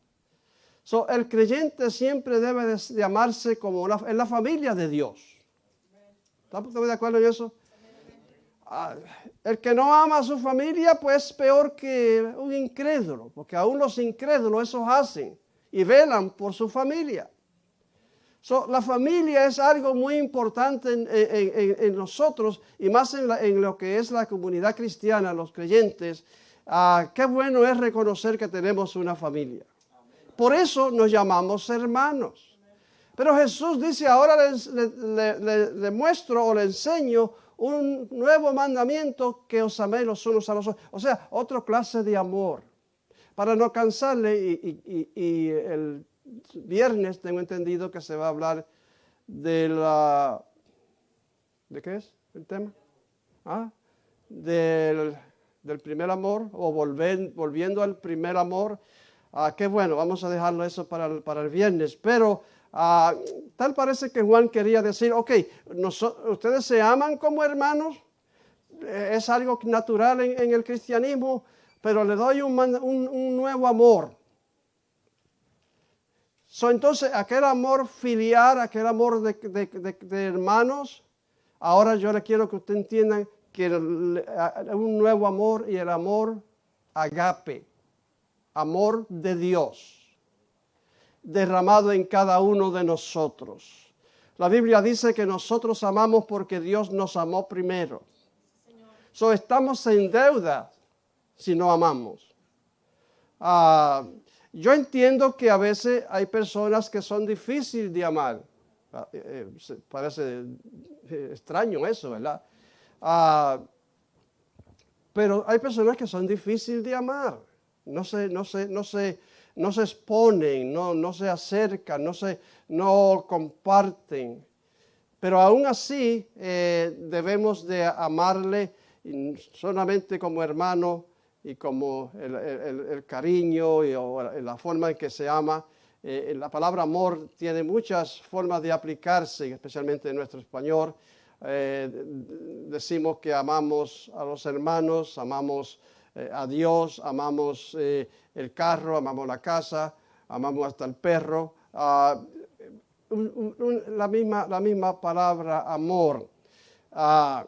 El creyente siempre debe de, de amarse como la, en la familia de Dios. ¿Estamos de acuerdo en eso? Ah, el que no ama a su familia, pues peor que un incrédulo, porque aún los incrédulos esos hacen y velan por su familia. La familia es algo muy importante en, nosotros y más en lo que es la comunidad cristiana, los creyentes. Ah, qué bueno es reconocer que tenemos una familia. Por eso nos llamamos hermanos. Pero Jesús dice, ahora le, le- muestro o le enseño un nuevo mandamiento que os améis los unos a los otros. O sea, otra clase de amor. Para no cansarle, y, el viernes tengo entendido que se va a hablar de la... ¿De qué es el tema? ¿Ah? Del, primer amor o volviendo al primer amor. Ah, qué bueno, vamos a dejarlo eso para el, viernes. Pero ah, tal parece que Juan quería decir, ok, ustedes se aman como hermanos, eh, es algo natural en, el cristianismo, pero le doy un, nuevo amor. Entonces, aquel amor filial, aquel amor de, hermanos, ahora yo le quiero que usted entienda que el- un nuevo amor y el amor agape, amor de Dios, derramado en cada uno de nosotros. La Biblia dice que nosotros amamos porque Dios nos amó primero. So, estamos en deuda si no amamos. Ah, yo entiendo que a veces hay personas que son difíciles de amar. Ah, eh, eh, parece eh, extraño eso, ¿verdad? Ah, pero hay personas que son difíciles de amar. No se, no se, no se, no se exponen, no, no se acercan, no, se, no comparten. Pero aún así eh, debemos de amarle solamente como hermano y como el, el- cariño y la forma en que se ama. Eh, la palabra amor tiene muchas formas de aplicarse, especialmente en nuestro español. Eh, decimos que amamos a los hermanos, amamos eh, a Dios, amamos eh, el carro, amamos la casa, amamos hasta el perro. Ah, la, misma, la misma palabra amor. Ah,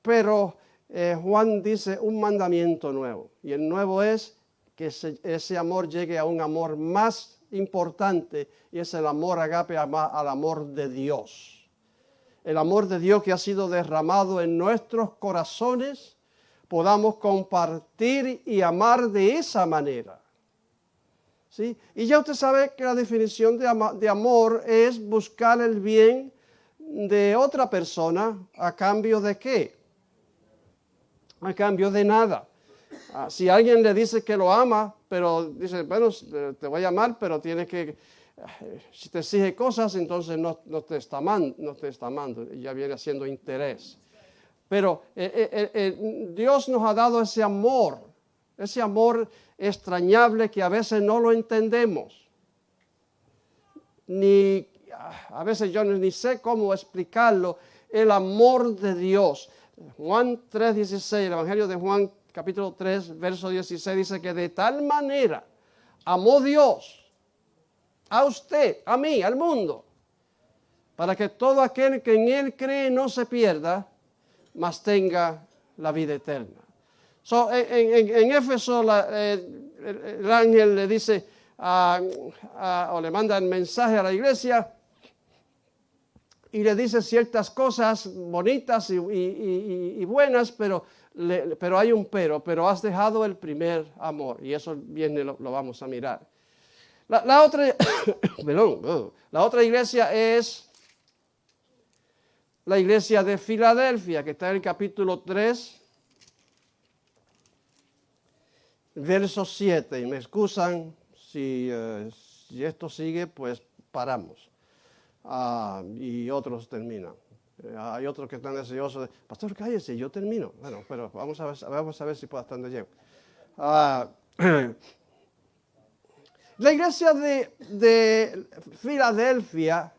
pero eh, Juan dice un mandamiento nuevo. Y el nuevo es que ese, ese amor llegue a un amor más importante y es el amor agape al amor de Dios. El amor de Dios que ha sido derramado en nuestros corazones, podamos compartir y amar de esa manera. ¿Sí? Y ya usted sabe que la definición de, amor es buscar el bien de otra persona a cambio de qué? A cambio de nada. Ah, si alguien le dice que lo ama, pero dice, bueno, te voy a amar, pero tienes que eh, si te exige cosas, entonces no te está amando, no te está amando, ya viene haciendo interés. Pero eh, eh, eh, Dios nos ha dado ese amor, ese amor extrañable que a veces no lo entendemos. Ni a veces yo ni sé cómo explicarlo, el amor de Dios. Juan 3:16, el Evangelio de Juan capítulo 3, verso 16 dice que de tal manera amó Dios a usted, a mí, al mundo, para que todo aquel que en él cree no se pierda, mas tenga la vida eterna. So, en, en- Éfeso eh, el, el ángel le dice o le manda el mensaje a la iglesia y le dice ciertas cosas bonitas y, buenas, pero, pero hay un pero, pero has dejado el primer amor y eso viene, lo, vamos a mirar. La, otra, [coughs] [coughs] la otra iglesia es la iglesia de Filadelfia, que está en el capítulo 3, verso 7. Y me excusan si, eh, si esto sigue, pues paramos. Ah, y otros terminan. Eh, hay otros que están deseosos de, pastor, cállese, yo termino. Bueno, pero vamos a ver, vamos a ver si puedo hasta donde llego. Ah, [clears throat] la iglesia de, de Filadelfia,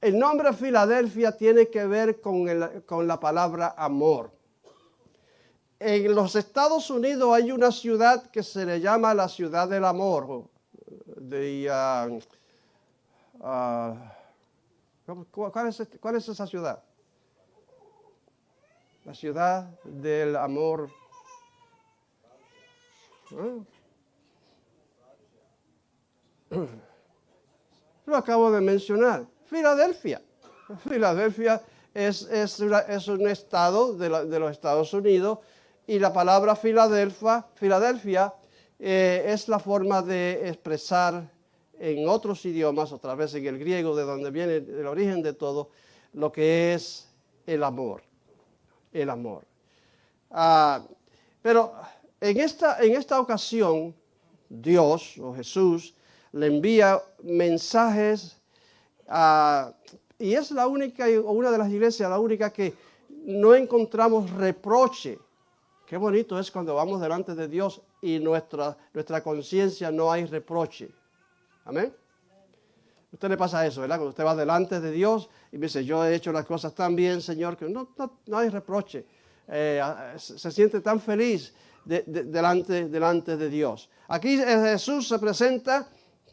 el nombre Filadelfia tiene que ver con, el- con la palabra amor. En los Estados Unidos hay una ciudad que se le llama la ciudad del amor. ah, ah, ¿cómo- cu- ¿cuál, es, este- cuál es esa ciudad? La ciudad del amor. ¿Ah? [clears throat] Lo acabo de mencionar. Filadelfia. Filadelfia es, es, es un estado de los Estados Unidos y la palabra Filadelfia, Filadelfia eh, es la forma de expresar en otros idiomas, otra vez en el griego, de donde viene el origen de todo, lo que es el amor. El amor. Ah, pero en esta, en esta ocasión, Dios o Jesús le envía mensajes a- y es la única, o una de las iglesias, la única que no encontramos reproche. Qué bonito es cuando vamos delante de Dios y nuestra, nuestra conciencia no hay reproche. Amén. A usted le pasa eso, ¿verdad? Cuando usted va delante de Dios y dice, yo he hecho las cosas tan bien, Señor, que no, no, no hay reproche. Eh, ah, se siente tan feliz de- de- delante, delante de Dios. Aquí eh, Jesús se presenta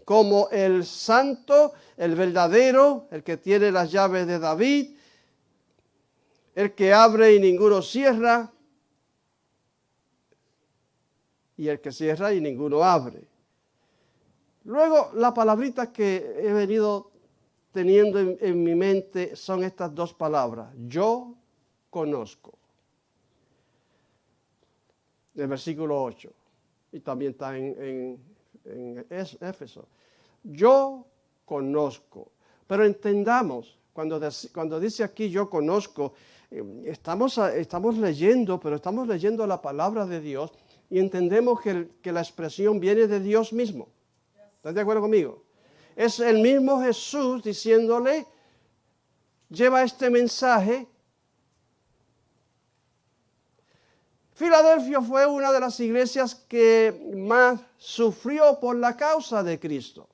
como el santo, el verdadero, el que tiene las llaves de David, el que abre y ninguno cierra, y el que cierra y ninguno abre. Luego, la palabrita que he venido teniendo en, mi mente son estas dos palabras. Yo conozco. Del versículo 8. Y también está en, en- en Es- Éfeso. Yo conozco. Pero entendamos, cuando, cuando dice aquí yo conozco, eh, estamos, estamos leyendo, pero estamos leyendo la palabra de Dios y entendemos que, que la expresión viene de Dios mismo. ¿Están de acuerdo conmigo? Es el mismo Jesús diciéndole, lleva este mensaje. Filadelfia fue una de las iglesias que más sufrió por la causa de Cristo.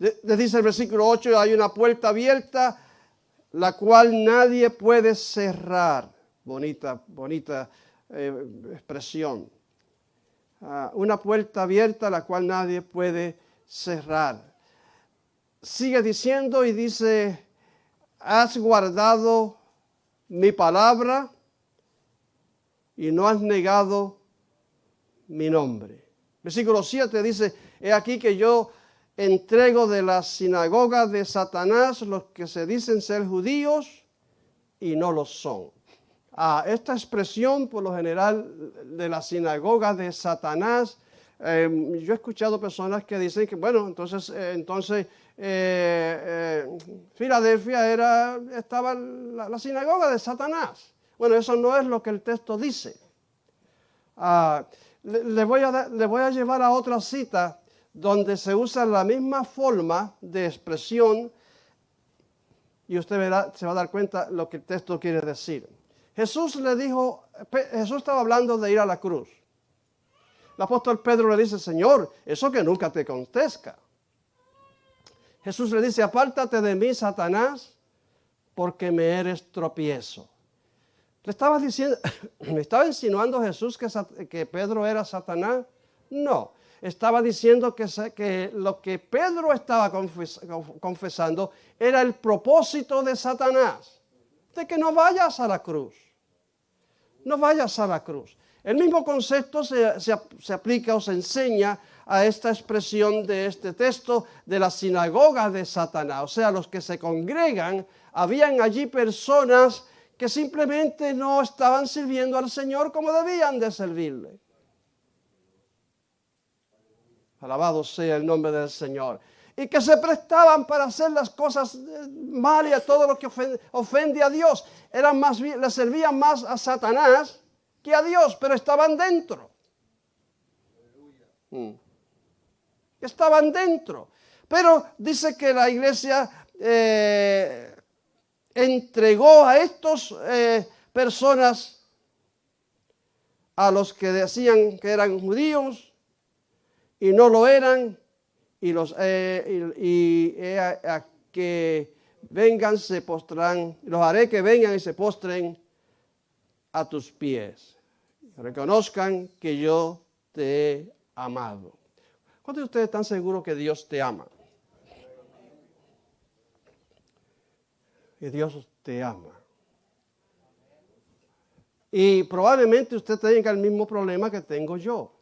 Le le dice el versículo 8, hay una puerta abierta, la cual nadie puede cerrar. Bonita, bonita eh, expresión. Ah, una puerta abierta, la cual nadie puede cerrar. Sigue diciendo y dice, has guardado mi palabra y no has negado mi nombre. Versículo 7 dice, he aquí que yo entrego de la sinagoga de Satanás los que se dicen ser judíos y no lo son. Ah, esta expresión, por lo general, de la sinagoga de Satanás, eh, yo he escuchado personas que dicen que, bueno, entonces, eh, entonces eh, eh, Filadelfia era, estaba la, sinagoga de Satanás. Bueno, eso no es lo que el texto dice. Ah, le voy a llevar a otra cita donde se usa la misma forma de expresión y usted verá, se va a dar cuenta lo que el texto quiere decir. Jesús le dijo, Jesús estaba hablando de ir a la cruz. El apóstol Pedro le dice, Señor, eso que nunca te contesta. Jesús le dice, apártate de mí, Satanás, porque me eres tropiezo. ¿Le estaba diciendo, [laughs] me estaba insinuando Jesús que Pedro era Satanás? No, estaba diciendo que, lo que Pedro estaba confes- conf- confesando era el propósito de Satanás, de que no vayas a la cruz, no vayas a la cruz. El mismo concepto se, se aplica o se enseña a esta expresión de este texto de la sinagoga de Satanás. O sea, los que se congregan, habían allí personas que simplemente no estaban sirviendo al Señor como debían de servirle. Alabado sea el nombre del Señor. Y que se prestaban para hacer las cosas eh, mal y a todo lo que ofen- ofende a Dios. Eran más le servían más a Satanás que a Dios, pero estaban dentro. Mm. Estaban dentro. Pero dice que la iglesia eh, entregó a estas personas, a los que decían que eran judíos y no lo eran, y los eh, y, a que vengan se postran, los haré que vengan y se postren a tus pies. Reconozcan que yo te he amado. ¿Cuántos de ustedes están seguros que Dios te ama? Que Dios te ama. Y probablemente usted tenga el mismo problema que tengo yo.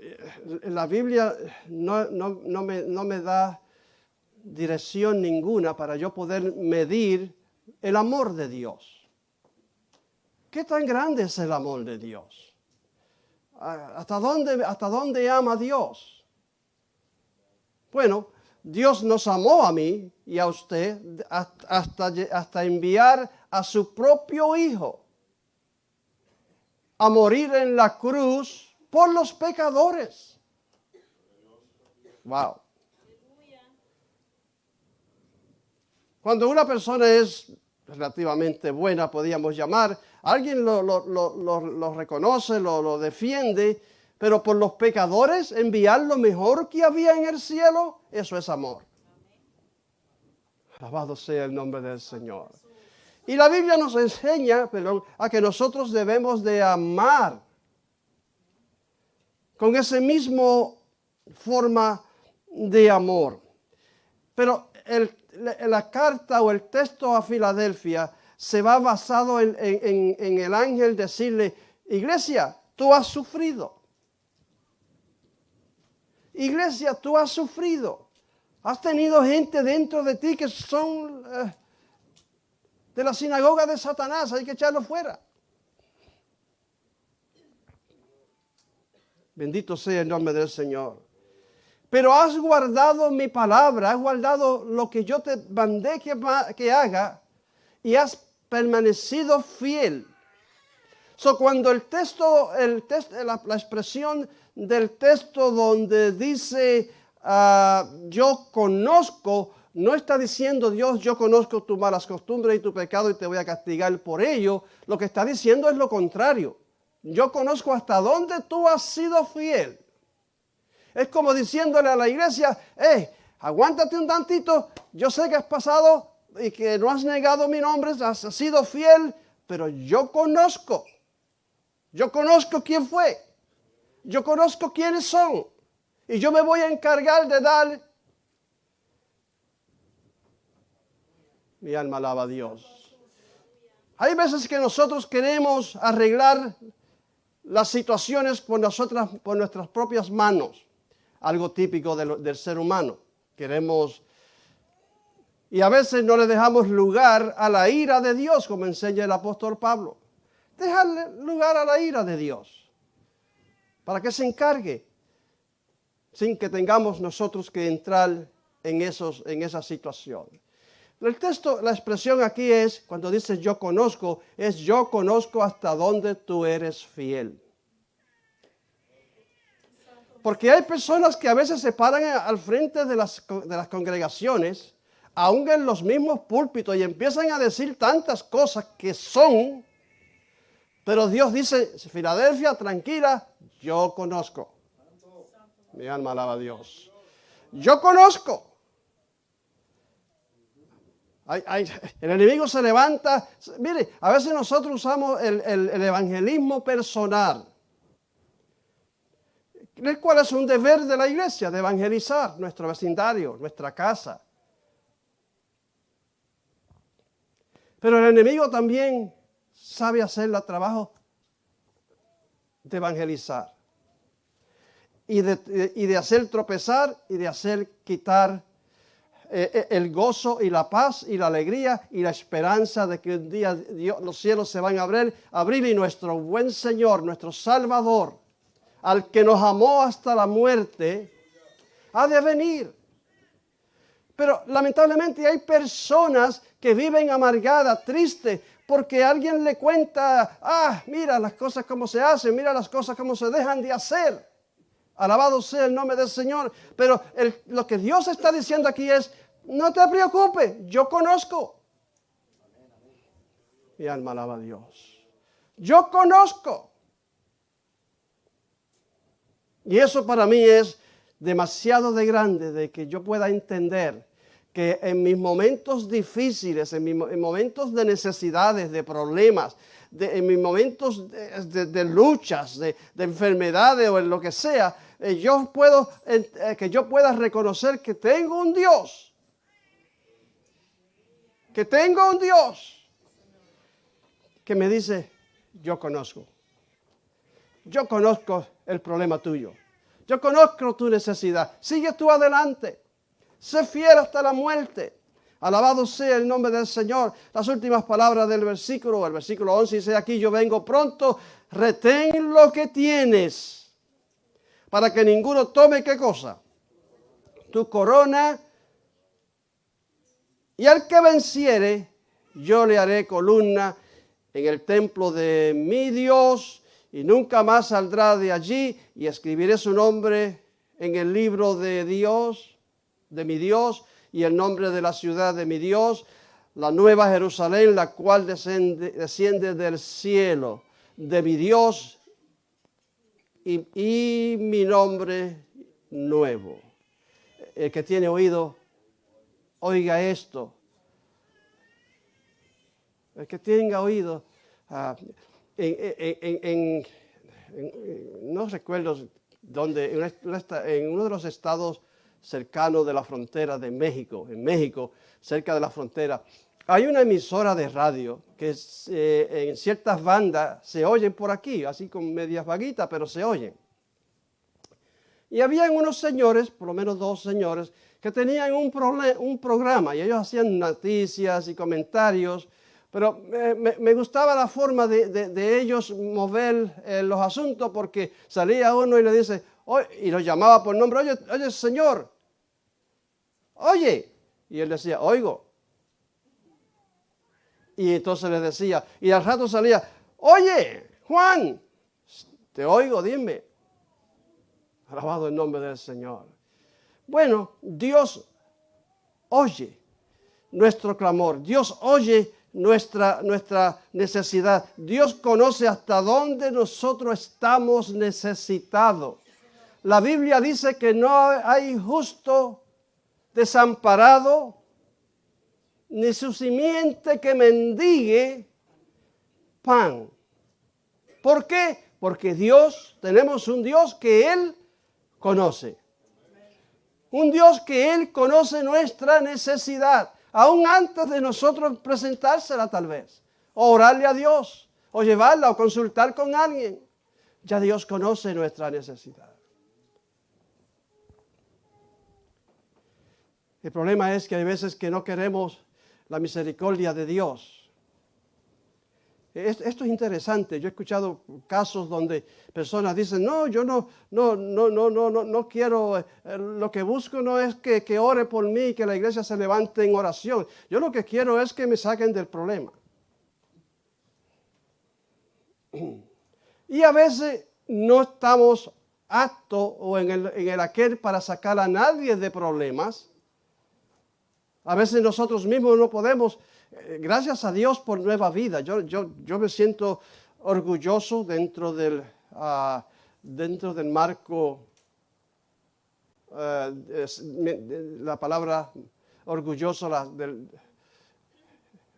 Eh, La Biblia no, me, da dirección ninguna para yo poder medir el amor de Dios. ¿Qué tan grande es el amor de Dios? ¿Hasta dónde, ama Dios? Bueno, Dios nos amó a mí y a usted hasta enviar a su propio Hijo a morir en la cruz por los pecadores. Wow. Cuando una persona es relativamente buena, podríamos llamar, alguien lo, lo- lo- reconoce, lo, defiende, pero por los pecadores enviar lo mejor que había en el cielo, eso es amor. Alabado sea el nombre del Señor. Y la Biblia nos enseña, a que nosotros debemos de amar con ese mismo forma de amor. Pero la, carta o el texto a Filadelfia se va basado en el ángel decirle, iglesia, tú has sufrido. Iglesia, tú has sufrido. Has tenido gente dentro de ti que son eh, de la sinagoga de Satanás, hay que echarlo fuera. Bendito sea el nombre del Señor. Pero has guardado mi palabra, has guardado lo que yo te mandé que, haga y has permanecido fiel. So, cuando el texto, el la expresión del texto donde dice ah, yo conozco, no está diciendo Dios, yo conozco tus malas costumbres y tu pecado y te voy a castigar por ello. Lo que está diciendo es lo contrario. Yo conozco hasta dónde tú has sido fiel. Es como diciéndole a la iglesia, eh, aguántate un tantito, yo sé que has pasado y que no has negado mi nombre, has sido fiel, pero yo conozco, yo conozco quién fue, yo conozco quiénes son, y yo me voy a encargar de dar. Mi alma alaba a Dios. Hay veces que nosotros queremos arreglar las situaciones por, nosotras, por nuestras propias manos, algo típico de lo- del ser humano. Queremos, y a veces no le dejamos lugar a la ira de Dios, como enseña el apóstol Pablo. Dejarle lugar a la ira de Dios, para que se encargue, sin que tengamos nosotros que entrar en, esos, en esa situación. El texto, la expresión aquí es, cuando dice yo conozco, es yo conozco hasta dónde tú eres fiel. Porque hay personas que a veces se paran al frente de las, de las congregaciones, aún en los mismos púlpitos, y empiezan a decir tantas cosas que son, pero Dios dice, Filadelfia, tranquila, yo conozco. Mi alma alaba a Dios. Yo conozco. El enemigo se levanta. Mire, a veces nosotros usamos el, el- el evangelismo personal. ¿El cuál es un deber de la iglesia? De evangelizar nuestro vecindario, nuestra casa. Pero el enemigo también sabe hacer el trabajo de evangelizar. Y de, y de hacer tropezar y de hacer quitar eh, eh, el gozo y la paz y la alegría y la esperanza de que un día los cielos se van a abrir, abrir y nuestro buen Señor, nuestro Salvador, al que nos amó hasta la muerte, ha de venir. Pero lamentablemente hay personas que viven amargadas, tristes, porque alguien le cuenta, ah, mira las cosas como se hacen, mira las cosas como se dejan de hacer. Alabado sea el nombre del Señor. Pero lo que Dios está diciendo aquí es, no te preocupes, yo conozco. Mi alma alaba a Dios. Yo conozco. Y eso para mí es demasiado de grande de que yo pueda entender que en mis momentos difíciles, en mis mo- en momentos de necesidades, de problemas, de- en mis momentos de, luchas, de, de enfermedades o en lo que sea, eh, yo puedo, eh, que yo pueda reconocer que tengo un Dios, que tengo un Dios que me dice, yo conozco. Yo conozco el problema tuyo. Yo conozco tu necesidad. Sigue tú adelante. Sé fiel hasta la muerte. Alabado sea el nombre del Señor. Las últimas palabras del versículo, el versículo 11 dice aquí, yo vengo pronto, retén lo que tienes, para que ninguno tome qué cosa. Tu corona, y al que venciere, yo le haré columna en el templo de mi Dios, y nunca más saldrá de allí, y escribiré su nombre en el libro de Dios, de mi Dios, y el nombre de la ciudad de mi Dios, la nueva Jerusalén, la cual desciende, desciende del cielo, de mi Dios, y, y mi nombre nuevo. El que tiene oído, oiga esto. El que tenga oído, ah, en, en- en- no recuerdo dónde, en, uno de los estados cercanos de la frontera de México, en México, cerca de la frontera, hay una emisora de radio que eh, en ciertas bandas se oyen por aquí, así con medias vaguitas, pero se oyen. Y habían unos señores, por lo menos dos señores, que tenían un, un programa y ellos hacían noticias y comentarios, pero me, me- gustaba la forma de, de- ellos mover eh, los asuntos porque salía uno y le dice, y lo llamaba por nombre, oye, oye, señor, oye, y él decía, oigo. Y entonces le decía, y al rato salía, oye, Juan, te oigo, dime. Alabado el nombre del Señor. Bueno, Dios oye nuestro clamor. Dios oye nuestra, nuestra necesidad. Dios conoce hasta dónde nosotros estamos necesitados. La Biblia dice que no hay justo desamparado, ni su simiente que mendigue pan. ¿Por qué? Porque Dios, tenemos un Dios que Él conoce. Un Dios que Él conoce nuestra necesidad, aún antes de nosotros presentársela tal vez, o orarle a Dios, o llevarla, o consultar con alguien. Ya Dios conoce nuestra necesidad. El problema es que hay veces que no queremos la misericordia de Dios. Es- Esto es interesante. Yo he escuchado casos donde personas dicen, no, yo no, no, no, no, no, no, quiero, eh, lo que busco no es que, que ore por mí y que la iglesia se levante en oración. Yo lo que quiero es que me saquen del problema. Y a veces no estamos acto o en el, en el aquel para sacar a nadie de problemas. A veces nosotros mismos no podemos. Eh, Gracias a Dios por nueva vida. Yo, yo, yo me siento orgulloso dentro del, ah, dentro del marco, de- la palabra orgulloso, la- del-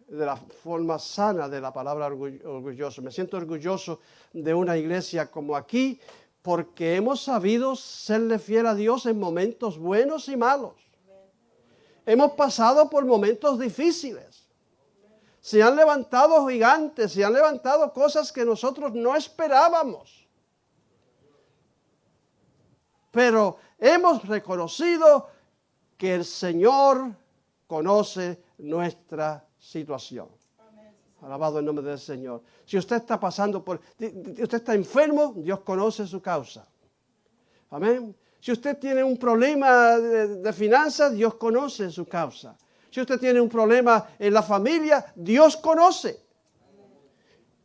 de la forma sana de la palabra orgu- orgulloso. Me siento orgulloso de una iglesia como aquí porque hemos sabido serle fiel a Dios en momentos buenos y malos. Hemos pasado por momentos difíciles. Se han levantado gigantes, se han levantado cosas que nosotros no esperábamos. Pero hemos reconocido que el Señor conoce nuestra situación. Alabado el nombre del Señor. Si usted está pasando por, usted está enfermo, Dios conoce su causa. Amén. Si usted tiene un problema de finanzas, Dios conoce su causa. Si usted tiene un problema en la familia, Dios conoce.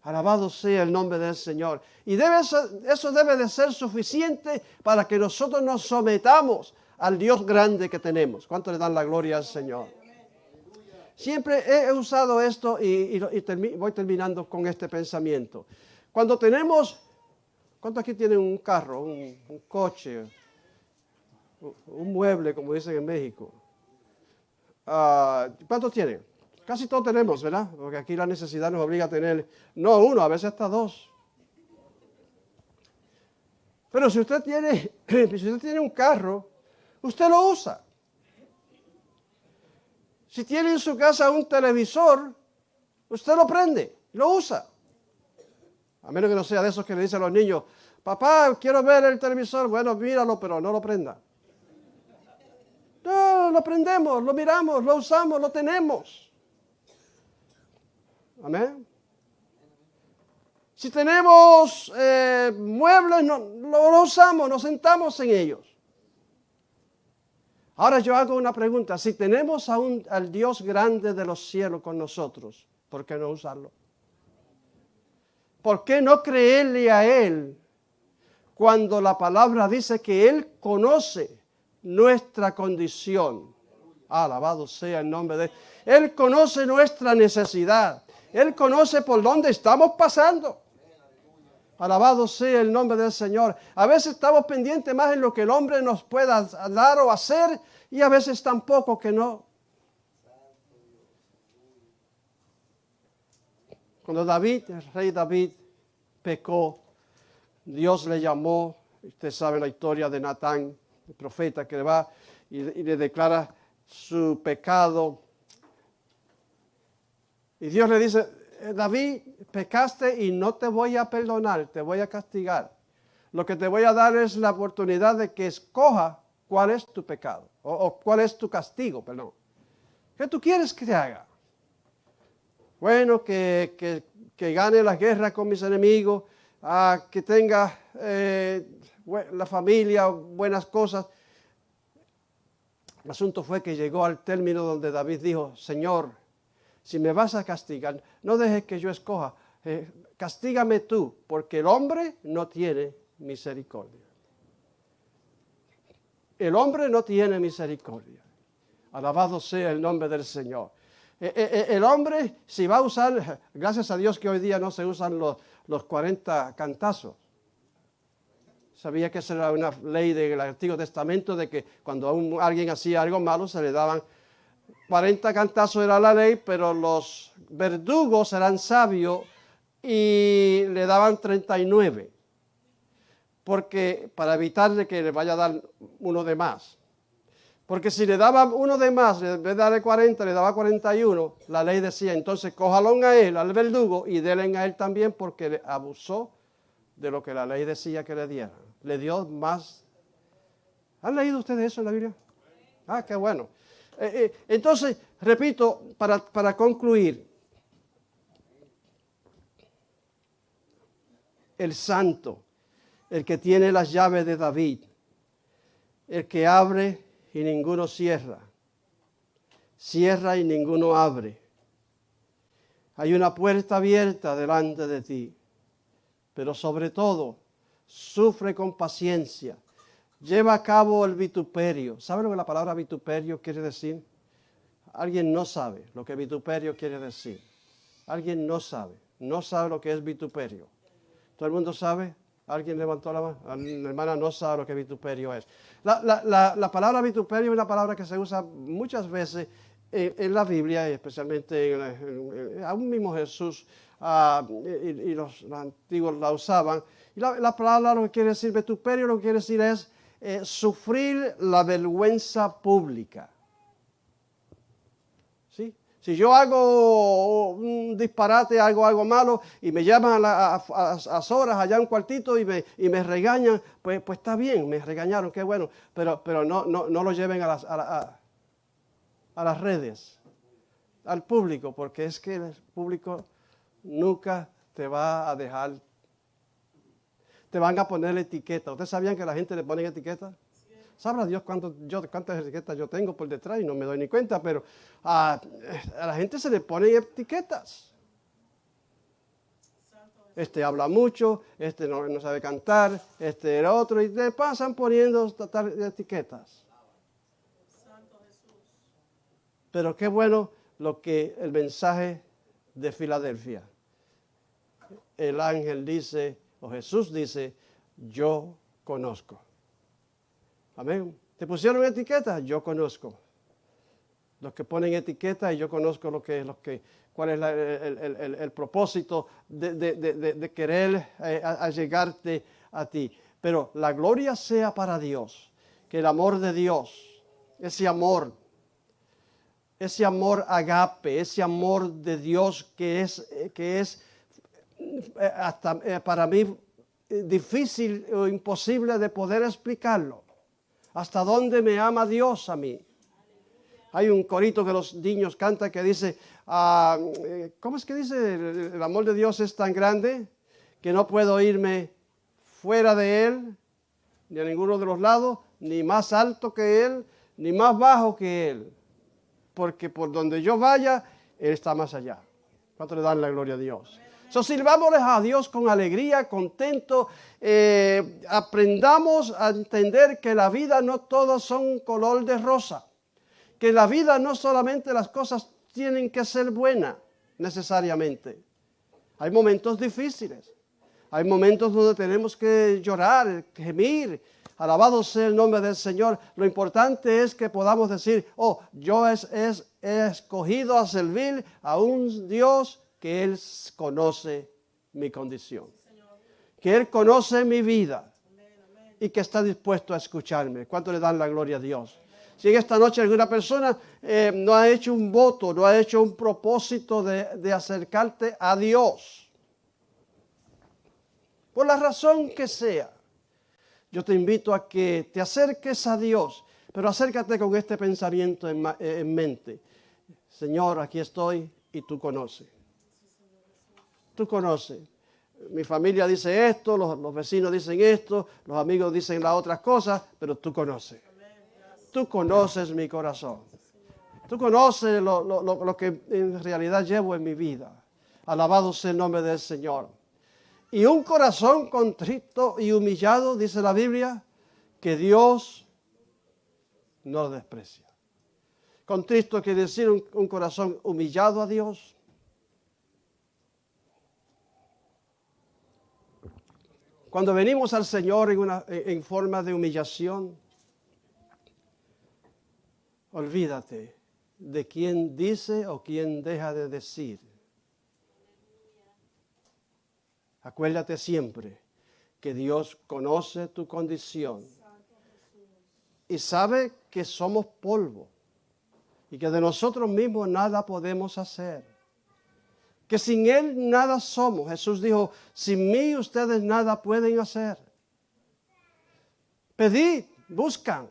Alabado sea el nombre del Señor. Y eso debe de ser suficiente para que nosotros nos sometamos al Dios grande que tenemos. ¿Cuánto le dan la gloria al Señor? Siempre he usado esto y, voy terminando con este pensamiento. Cuando tenemos, ¿cuántos aquí tienen un carro, un, un coche, un, un mueble, como dicen en México? Ah, ¿Cuántos tienen? Casi todos tenemos, ¿verdad? Porque aquí la necesidad nos obliga a tener, no uno, a veces hasta dos. Pero si usted tiene, [clears throat] si usted tiene un carro, usted lo usa. Si tiene en su casa un televisor, usted lo prende, lo usa. A menos que no sea de esos que le dicen a los niños, papá, quiero ver el televisor. Bueno, míralo, pero no lo prenda. Lo prendemos, lo miramos, lo usamos, lo tenemos. Amén. Si tenemos eh, muebles, no, lo, lo usamos, nos sentamos en ellos. Ahora yo hago una pregunta. Si tenemos a un- al Dios grande de los cielos con nosotros, ¿por qué no usarlo? ¿Por qué no creerle a Él cuando la palabra dice que Él conoce nuestra condición? Alabado sea el nombre de Él. Él conoce nuestra necesidad. Él conoce por dónde estamos pasando. Alabado sea el nombre del Señor. A veces estamos pendientes más en lo que el hombre nos pueda dar o hacer y a veces tampoco que no. Cuando David, el rey David, pecó, Dios le llamó, usted sabe la historia de Natán, profeta que le va y, le declara su pecado. Y Dios le dice, "Eh, David, pecaste y no te voy a perdonar, te voy a castigar. Lo que te voy a dar es la oportunidad de que escoja cuál es tu pecado o, cuál es tu castigo, perdón. ¿Qué tú quieres que te haga? Bueno, que, que- que gane la guerra con mis enemigos, ah, que tenga eh, la familia, buenas cosas. El asunto fue que llegó al término donde David dijo, Señor, si me vas a castigar, no dejes que yo escoja, eh, castígame tú, porque el hombre no tiene misericordia. El hombre no tiene misericordia. Alabado sea el nombre del Señor. Eh, eh, eh, el hombre, si va a usar, gracias a Dios que hoy día no se usan los, los 40 cantazos. Sabía que esa era una ley del Antiguo Testamento de que cuando un- alguien hacía algo malo se le daban 40 cantazos era la ley, pero los verdugos eran sabios y le daban 39. Porque para evitar de que le vaya a dar uno de más. Porque si le daba uno de más, en vez de darle 40, le daba 41, la ley decía, entonces cójalo a él, al verdugo, y denle a él también porque abusó de lo que la ley decía que le diera. Le dio más. ¿Han leído ustedes eso en la Biblia? Ah, qué bueno. Eh, eh, entonces, repito, para, para concluir, el santo, el que tiene las llaves de David, el que abre y ninguno cierra, cierra y ninguno abre. Hay una puerta abierta delante de ti, pero sobre todo, sufre con paciencia, lleva a cabo el vituperio. ¿Sabe lo que la palabra vituperio quiere decir? Alguien no sabe lo que vituperio quiere decir. Alguien no sabe, no sabe lo que es vituperio. ¿Todo el mundo sabe? ¿Alguien levantó la mano? Ah, La hermana no sabe lo que vituperio es. La, la- la- la palabra vituperio es una palabra que se usa muchas veces en, en la Biblia, y especialmente en, en- mismo Jesús ah, y, los antiguos la usaban. Y la, la palabra lo que quiere decir vituperio, lo que quiere decir es eh, sufrir la vergüenza pública. ¿Sí? Si yo hago un disparate, hago algo malo y me llaman a, la- a- a- a horas allá a un cuartito y me, y me regañan, pues, pues está bien, me regañaron, qué bueno, pero, pero no, no, no lo lleven a las, a, la- a- a las redes, al público, porque es que el público nunca te va a dejar, te van a poner etiqueta. ¿Ustedes sabían que la gente le pone etiqueta? Sabrá Dios cuánto, yo, cuántas etiquetas yo tengo por detrás y no me doy ni cuenta, pero a, a la gente se le ponen etiquetas. Este habla mucho, este no, sabe cantar, este el otro, y le pasan poniendo etiquetas. Pero qué bueno lo que el mensaje de Filadelfia. El ángel dice, o Jesús dice, yo conozco. Amén. ¿Te pusieron etiqueta? Yo conozco. Los que ponen etiqueta y yo conozco lo que, lo que, cuál es el, el- el- propósito de, de- de- querer eh, a- a ti. Pero la gloria sea para Dios, que el amor de Dios, ese amor, ese amor agape, ese amor de Dios que es, eh, que es hasta eh, para mí eh, difícil o imposible de poder explicarlo. ¿Hasta dónde me ama Dios a mí? Hay un corito que los niños cantan que dice, ah, eh, ¿cómo es que dice? El, el amor de Dios es tan grande que no puedo irme fuera de Él, ni a ninguno de los lados, ni más alto que Él, ni más bajo que Él. Porque por donde yo vaya, Él está más allá. ¿Cuánto le dan la gloria a Dios? So, sirvámosles a Dios con alegría, contento. eh, aprendamos a entender que la vida no todos son color de rosa. Que la vida no solamente las cosas tienen que ser buenas necesariamente. Hay momentos difíciles. Hay momentos donde tenemos que llorar, gemir. Alabado sea el nombre del Señor. Lo importante es que podamos decir, oh, yo es, es- he escogido a servir a un Dios que Él conoce mi condición. Que Él conoce mi vida y que está dispuesto a escucharme. ¿Cuánto le dan la gloria a Dios? Si en esta noche alguna persona eh, no ha hecho un voto, no ha hecho un propósito de, acercarte a Dios, por la razón que sea, yo te invito a que te acerques a Dios, pero acércate con este pensamiento en, eh, en mente. Señor, aquí estoy y tú conoces. Tú conoces. Mi familia dice esto, los, vecinos dicen esto, los amigos dicen las otras cosas, pero tú conoces. Tú conoces mi corazón. Tú conoces lo, lo- lo- que en realidad llevo en mi vida. Alabado sea el nombre del Señor. Y un corazón contrito y humillado, dice la Biblia, que Dios no desprecia. Contristo quiere decir un corazón humillado a Dios. Cuando venimos al Señor en, una- en- forma de humillación, olvídate de quién dice o quién deja de decir. Acuérdate siempre que Dios conoce tu condición y sabe que somos polvo y que de nosotros mismos nada podemos hacer. Que sin Él nada somos. Jesús dijo, sin mí ustedes nada pueden hacer. Pedid, buscan,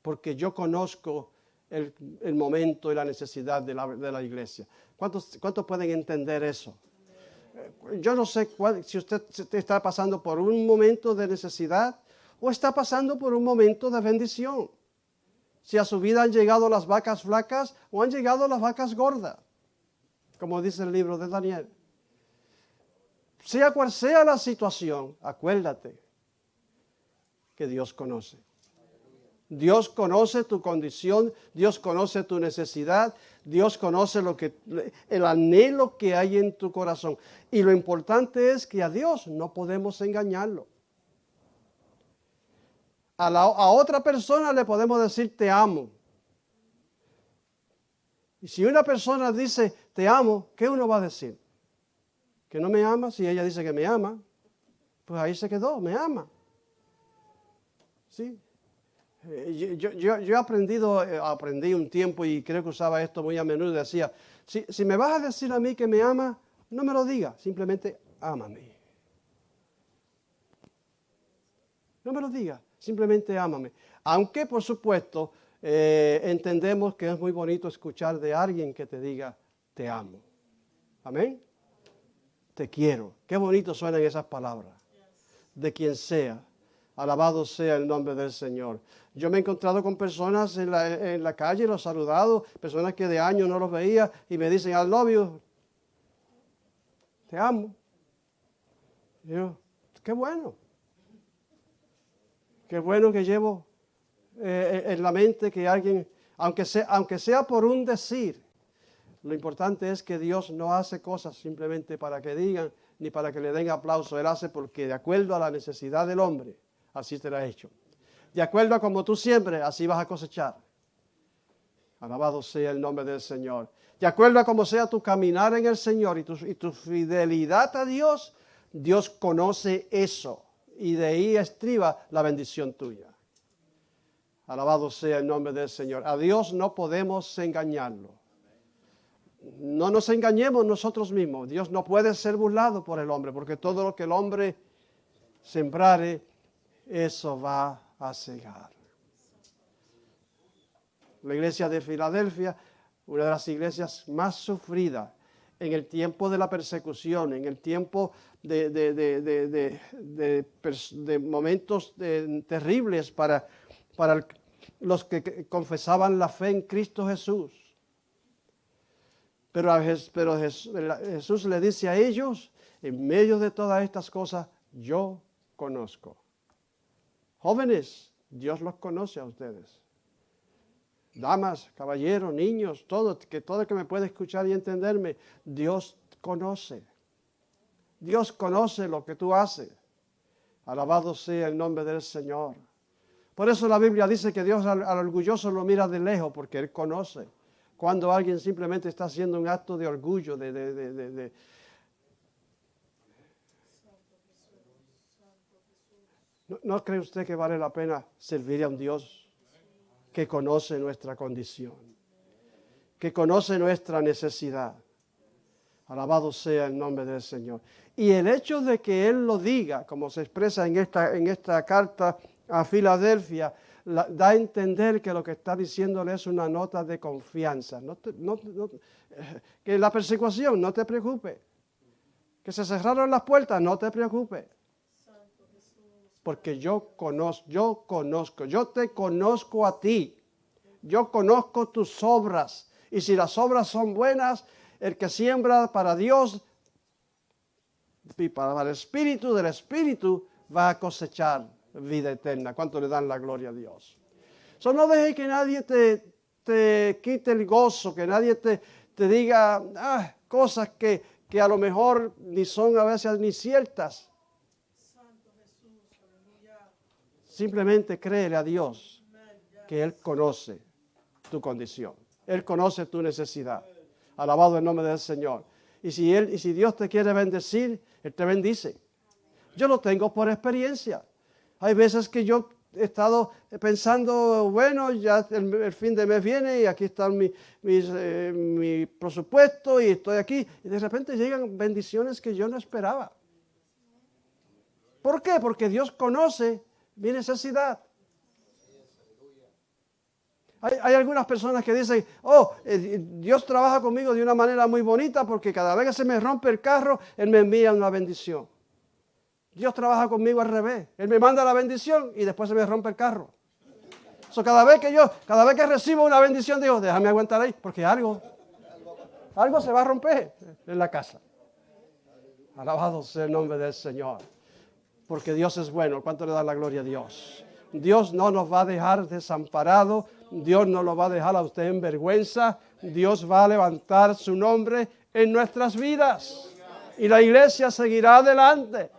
porque yo conozco el, momento y la necesidad de la, de la iglesia. ¿Cuántos, ¿Cuántos pueden entender eso? yo no sé cuál- si usted está pasando por un momento de necesidad o está pasando por un momento de bendición. Si a su vida han llegado las vacas flacas o han llegado las vacas gordas, como dice el libro de Daniel. sea cual sea la situación, acuérdate que Dios conoce. Dios conoce tu condición, Dios conoce tu necesidad, Dios conoce lo que el anhelo que hay en tu corazón. Y lo importante es que a Dios no podemos engañarlo. A, a otra persona le podemos decir te amo. Y si una persona dice te amo, ¿qué uno va a decir? Que no me ama, si ella dice que me ama, pues ahí se quedó, me ama. ¿Sí? Eh, Yo, yo- yo he aprendido, eh, aprendí un tiempo y creo que usaba esto muy a menudo. Decía, si, si me vas a decir a mí que me ama, no me lo digas, simplemente ámame. No me lo digas, simplemente ámame. Aunque, por supuesto, eh, entendemos que es muy bonito escuchar de alguien que te diga, te amo. Amén. Te quiero. Qué bonito suenan esas palabras. De quien sea. Alabado sea el nombre del Señor. Yo me he encontrado con personas en la, en la calle, los saludado, personas que de años no los veía y me dicen, love you. Te amo. Yo, qué bueno. Qué bueno que llevo eh, en la mente que alguien, aunque sea, aunque sea por un decir, lo importante es que Dios no hace cosas simplemente para que digan ni para que le den aplauso. Él hace porque de acuerdo a la necesidad del hombre, así te ha hecho. De acuerdo a como tú siembres, así vas a cosechar. Alabado sea el nombre del Señor. De acuerdo a cómo sea tu caminar en el Señor y tu, y tu fidelidad a Dios, Dios conoce eso. Y de ahí estriba la bendición tuya. Alabado sea el nombre del Señor. A Dios no podemos engañarlo. No nos engañemos nosotros mismos. Dios no puede ser burlado por el hombre, porque todo lo que el hombre sembrare, eso va a cegar. La iglesia de Filadelfia, una de las iglesias más sufridas en el tiempo de la persecución, en el tiempo de, momentos eh, terribles para, los que confesaban la fe en Cristo Jesús. Pero, Jesús le dice a ellos, en medio de todas estas cosas, yo conozco. Jóvenes, Dios los conoce a ustedes. Damas, caballeros, niños, todo, que todo el que me puede escuchar y entenderme, Dios conoce. Dios conoce lo que tú haces. Alabado sea el nombre del Señor. Por eso la Biblia dice que Dios al, al orgulloso lo mira de lejos, porque Él conoce. Cuando alguien simplemente está haciendo un acto de orgullo, de, ¿No, ¿No cree usted que vale la pena servir a un Dios que conoce nuestra condición, que conoce nuestra necesidad? Alabado sea el nombre del Señor. Y el hecho de que Él lo diga, como se expresa en esta, en esta carta a Filadelfia, la- da a entender que lo que está diciéndole es una nota de confianza. Eh, que la persecución, no te preocupes. Que se cerraron las puertas, no te preocupes. Porque yo conozco, yo conozco, yo te conozco a ti. Yo conozco tus obras. Y si las obras son buenas, el que siembra para Dios y para el Espíritu del Espíritu va a cosechar vida eterna. ¿Cuánto le dan la gloria a Dios? So, no deje que nadie te, te quite el gozo, que nadie te, te diga ah, cosas que, que a lo mejor ni son a veces ni ciertas. Simplemente créele a Dios que Él conoce tu condición. Él conoce tu necesidad. Alabado el nombre del Señor. Y si, él, y si Dios te quiere bendecir, Él te bendice. Yo lo tengo por experiencia. Hay veces que yo he estado pensando, bueno, ya el, fin de mes viene y aquí está eh, mi presupuesto y estoy aquí. Y de repente llegan bendiciones que yo no esperaba. ¿Por qué? Porque Dios conoce mi necesidad. Hay, hay algunas personas que dicen, oh, eh, Dios trabaja conmigo de una manera muy bonita porque cada vez que se me rompe el carro, Él me envía una bendición. Dios trabaja conmigo al revés. Él me manda la bendición y después se me rompe el carro. So, cada vez que yo, cada vez que recibo una bendición, digo, déjame aguantar ahí, porque algo, algo se va a romper en la casa. Alabado sea el nombre del Señor. Porque Dios es bueno. ¿Cuánto le da la gloria a Dios? Dios no nos va a dejar desamparado. Dios no lo va a dejar a usted en vergüenza. Dios va a levantar su nombre en nuestras vidas. Y la iglesia seguirá adelante.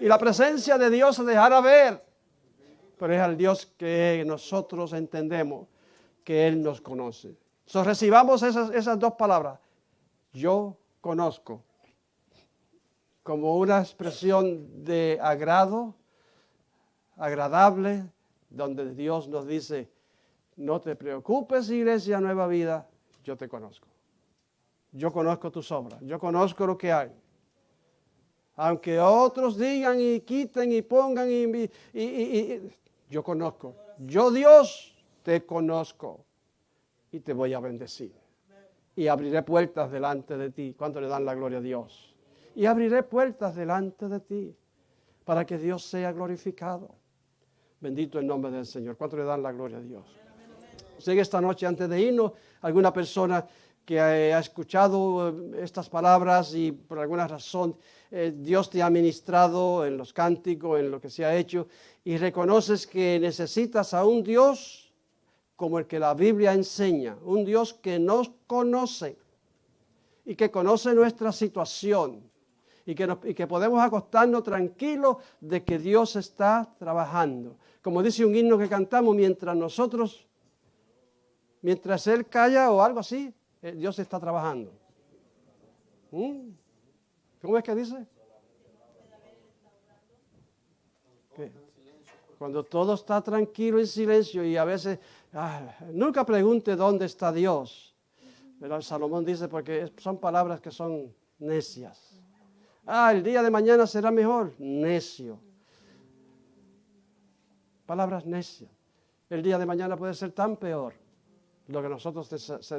Y la presencia de Dios se dejará ver. Pero es al Dios que nosotros entendemos que Él nos conoce. So, recibamos esas, esas dos palabras. Yo conozco como una expresión de agrado, agradable, donde Dios nos dice, no te preocupes, iglesia Nueva Vida, yo te conozco. Yo conozco tus obras, yo conozco lo que hay. Aunque otros digan y quiten y pongan, y, yo conozco. Yo Dios te conozco y te voy a bendecir. Y abriré puertas delante de ti. ¿Cuánto le dan la gloria a Dios? Y abriré puertas delante de ti para que Dios sea glorificado. Bendito el nombre del Señor. ¿Cuánto le dan la gloria a Dios? Sigue esta noche antes de irnos alguna persona que ha escuchado eh, estas palabras y por alguna razón eh, Dios te ha ministrado en los cánticos, en lo que se ha hecho, y reconoces que necesitas a un Dios como el que la Biblia enseña, un Dios que nos conoce y que conoce nuestra situación y que, nos- podemos acostarnos tranquilos de que Dios está trabajando. Como dice un himno que cantamos, mientras nosotros, mientras Él calla o algo así, eh, Dios está trabajando. ¿Mm? ¿Cómo es que dice? Cuando todo está tranquilo en silencio y a veces, ah, nunca pregunte dónde está Dios. Pero Salomón dice porque son palabras que son necias. Ah, el día de mañana será mejor. Necio. Palabras necias. El día de mañana puede ser tan peor. Lo que nosotros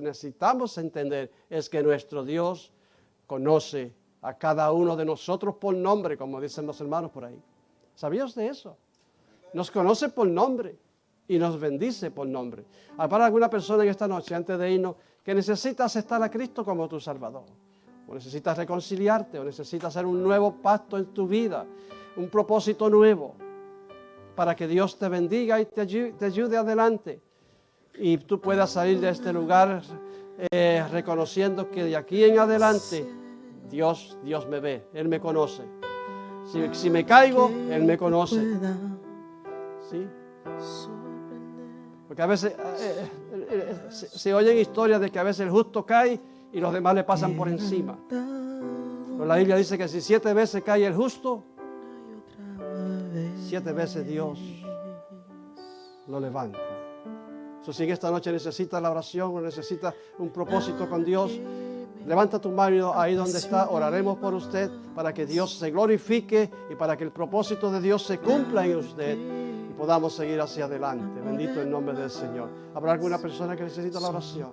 necesitamos entender es que nuestro Dios conoce a cada uno de nosotros por nombre, como dicen los hermanos por ahí. ¿Sabías de eso? Nos conoce por nombre y nos bendice por nombre. Para alguna persona en esta noche, antes de irnos, que necesita aceptar a Cristo como tu Salvador, o necesitas reconciliarte, o necesitas hacer un nuevo pacto en tu vida, un propósito nuevo, para que Dios te bendiga y te ayude, adelante. Y tú puedas salir de este lugar eh, reconociendo que de aquí en adelante Dios, Dios me ve, Él me conoce. Si, me caigo, Él me conoce. ¿Sí? Porque a veces eh, eh, eh, se, oyen historias de que a veces el justo cae y los demás le pasan por encima. Pero la Biblia dice que si siete veces cae el justo, siete veces Dios lo levanta. So, si en esta noche necesitas la oración o necesitas un propósito con Dios, levanta tu mano ahí donde está, oraremos por usted para que Dios se glorifique y para que el propósito de Dios se cumpla en usted podamos seguir hacia adelante. Bendito el nombre del Señor. ¿Habrá alguna persona que necesita la oración?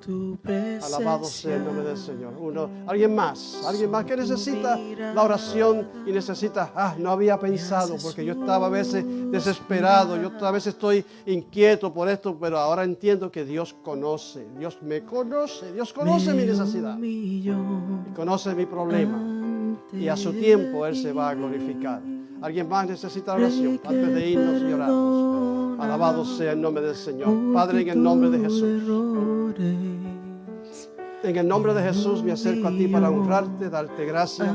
Alabado sea el nombre del Señor. Uno, alguien más, alguien más que necesita la oración y necesita, ah, no había pensado porque yo estaba a veces desesperado, yo a veces estoy inquieto por esto, pero ahora entiendo que Dios conoce, Dios me conoce, Dios conoce mi necesidad, y conoce mi problema y a su tiempo Él se va a glorificar. ¿Alguien más necesita la oración antes de irnos y Alabado sea el nombre del Señor. Padre, en el nombre de Jesús. En el nombre de Jesús me acerco a ti para honrarte, darte gracia,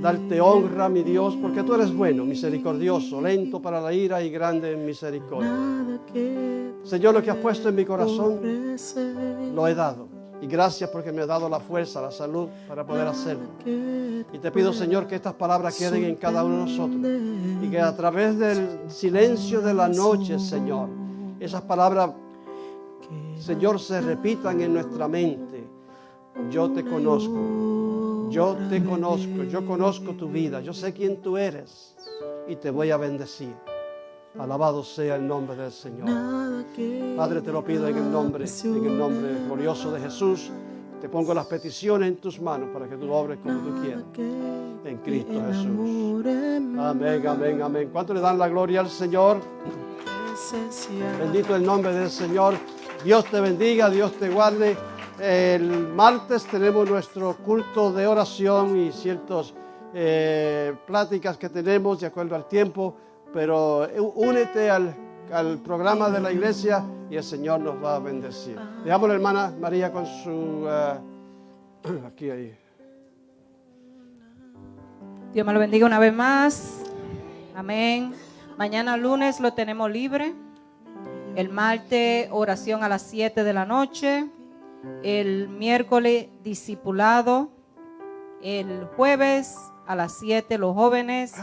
darte honra, mi Dios, porque tú eres bueno, misericordioso, lento para la ira y grande en misericordia. Señor, lo que has puesto en mi corazón, lo he dado. Y gracias porque me has dado la fuerza, la salud para poder hacerlo. Y te pido, Señor, que estas palabras queden en cada uno de nosotros. Y que a través del silencio de la noche, Señor, esas palabras Señor, se repitan en nuestra mente. Yo te conozco, yo te conozco, yo conozco tu vida, yo sé quién tú eres y te voy a bendecir. Alabado sea el nombre del Señor. Padre, te lo pido en el nombre, en el nombre glorioso de Jesús. Te pongo las peticiones en tus manos para que tú obres como tú quieras. En Cristo Jesús. Amén, amén, amén. ¿Cuánto le dan la gloria al Señor? Bendito el nombre del Señor. Dios te bendiga, Dios te guarde. El martes tenemos nuestro culto de oración y ciertos eh, pláticas que tenemos de acuerdo al tiempo, pero eh, únete al, al programa de la iglesia y el Señor nos va a bendecir. Dejamos la hermana María con su... ah, [clears throat] aquí, ahí. Dios me lo bendiga una vez más. Amén. Mañana lunes lo tenemos libre. El martes oración a las 7 de la noche. El miércoles discipulado. El jueves a las 7 los jóvenes.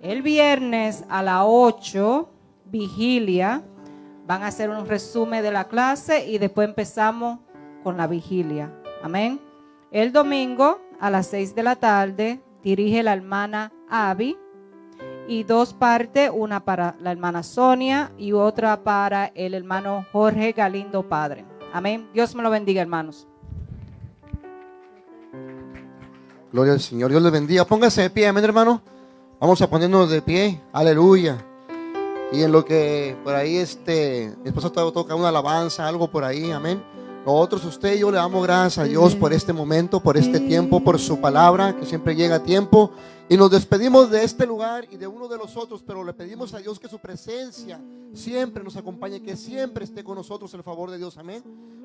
El viernes a las 8 vigilia. Van a hacer un resumen de la clase y después empezamos con la vigilia. Amén. El domingo a las 6 de la tarde dirige la hermana Abby y dos partes, una para la hermana Sonia y otra para el hermano Jorge Galindo Padre. Amén. Dios me lo bendiga, hermanos. Gloria al Señor. Dios les bendiga. Póngase de pie, amén, hermano. Vamos a ponernos de pie. Aleluya. Y en lo que por ahí este, mi esposa to- toca una alabanza, algo por ahí, amén. Nosotros, usted y yo le damos gracias a Dios por este momento, por este tiempo, por su palabra, que siempre llega a tiempo. Y nos despedimos de este lugar y de uno de los otros, pero le pedimos a Dios que su presencia siempre nos acompañe, que siempre esté con nosotros el favor de Dios, amén.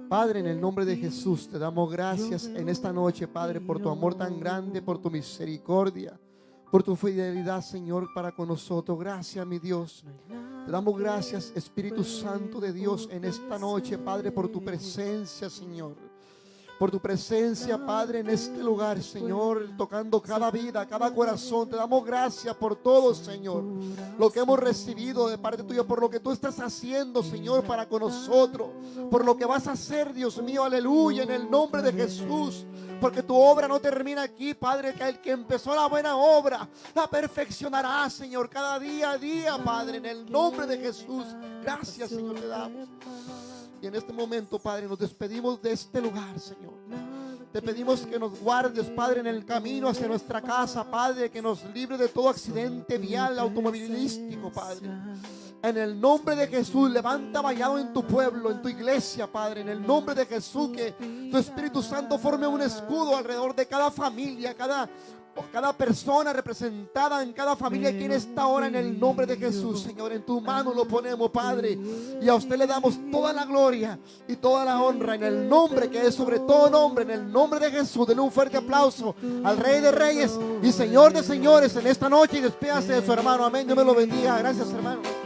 Padre, en el nombre de Jesús, te damos gracias en esta noche, Padre, por tu amor tan grande, por tu misericordia, por tu fidelidad, Señor, para con nosotros. Gracias, mi Dios. Te damos gracias, Espíritu Santo de Dios, en esta noche, Padre, por tu presencia, Señor. Por tu presencia, Padre, en este lugar, Señor, tocando cada vida, cada corazón. Te damos gracias por todo, Señor. Lo que hemos recibido de parte tuya, por lo que tú estás haciendo, Señor, para con nosotros. Por lo que vas a hacer, Dios mío, aleluya, en el nombre de Jesús. Porque tu obra no termina aquí, Padre, que el que empezó la buena obra la perfeccionará, Señor, cada día a día, Padre, en el nombre de Jesús. Gracias, Señor, te damos. Y en este momento, Padre, nos despedimos de este lugar, Señor. Te pedimos que nos guardes, Padre, en el camino hacia nuestra casa, Padre, que nos libre de todo accidente vial automovilístico, Padre. En el nombre de Jesús, levanta vallado en tu pueblo, en tu iglesia, Padre. En el nombre de Jesús, que tu Espíritu Santo forme un escudo alrededor de cada familia, cada, cada persona representada en cada familia aquí en esta hora, en el nombre de Jesús, Señor. En tu mano lo ponemos, Padre. Y a usted le damos toda la gloria y toda la honra en el nombre que es sobre todo nombre, en el nombre de Jesús. Denle un fuerte aplauso al Rey de Reyes y Señor de Señores en esta noche y despídase de su hermano. Amén. Dios me lo bendiga. Gracias, hermano.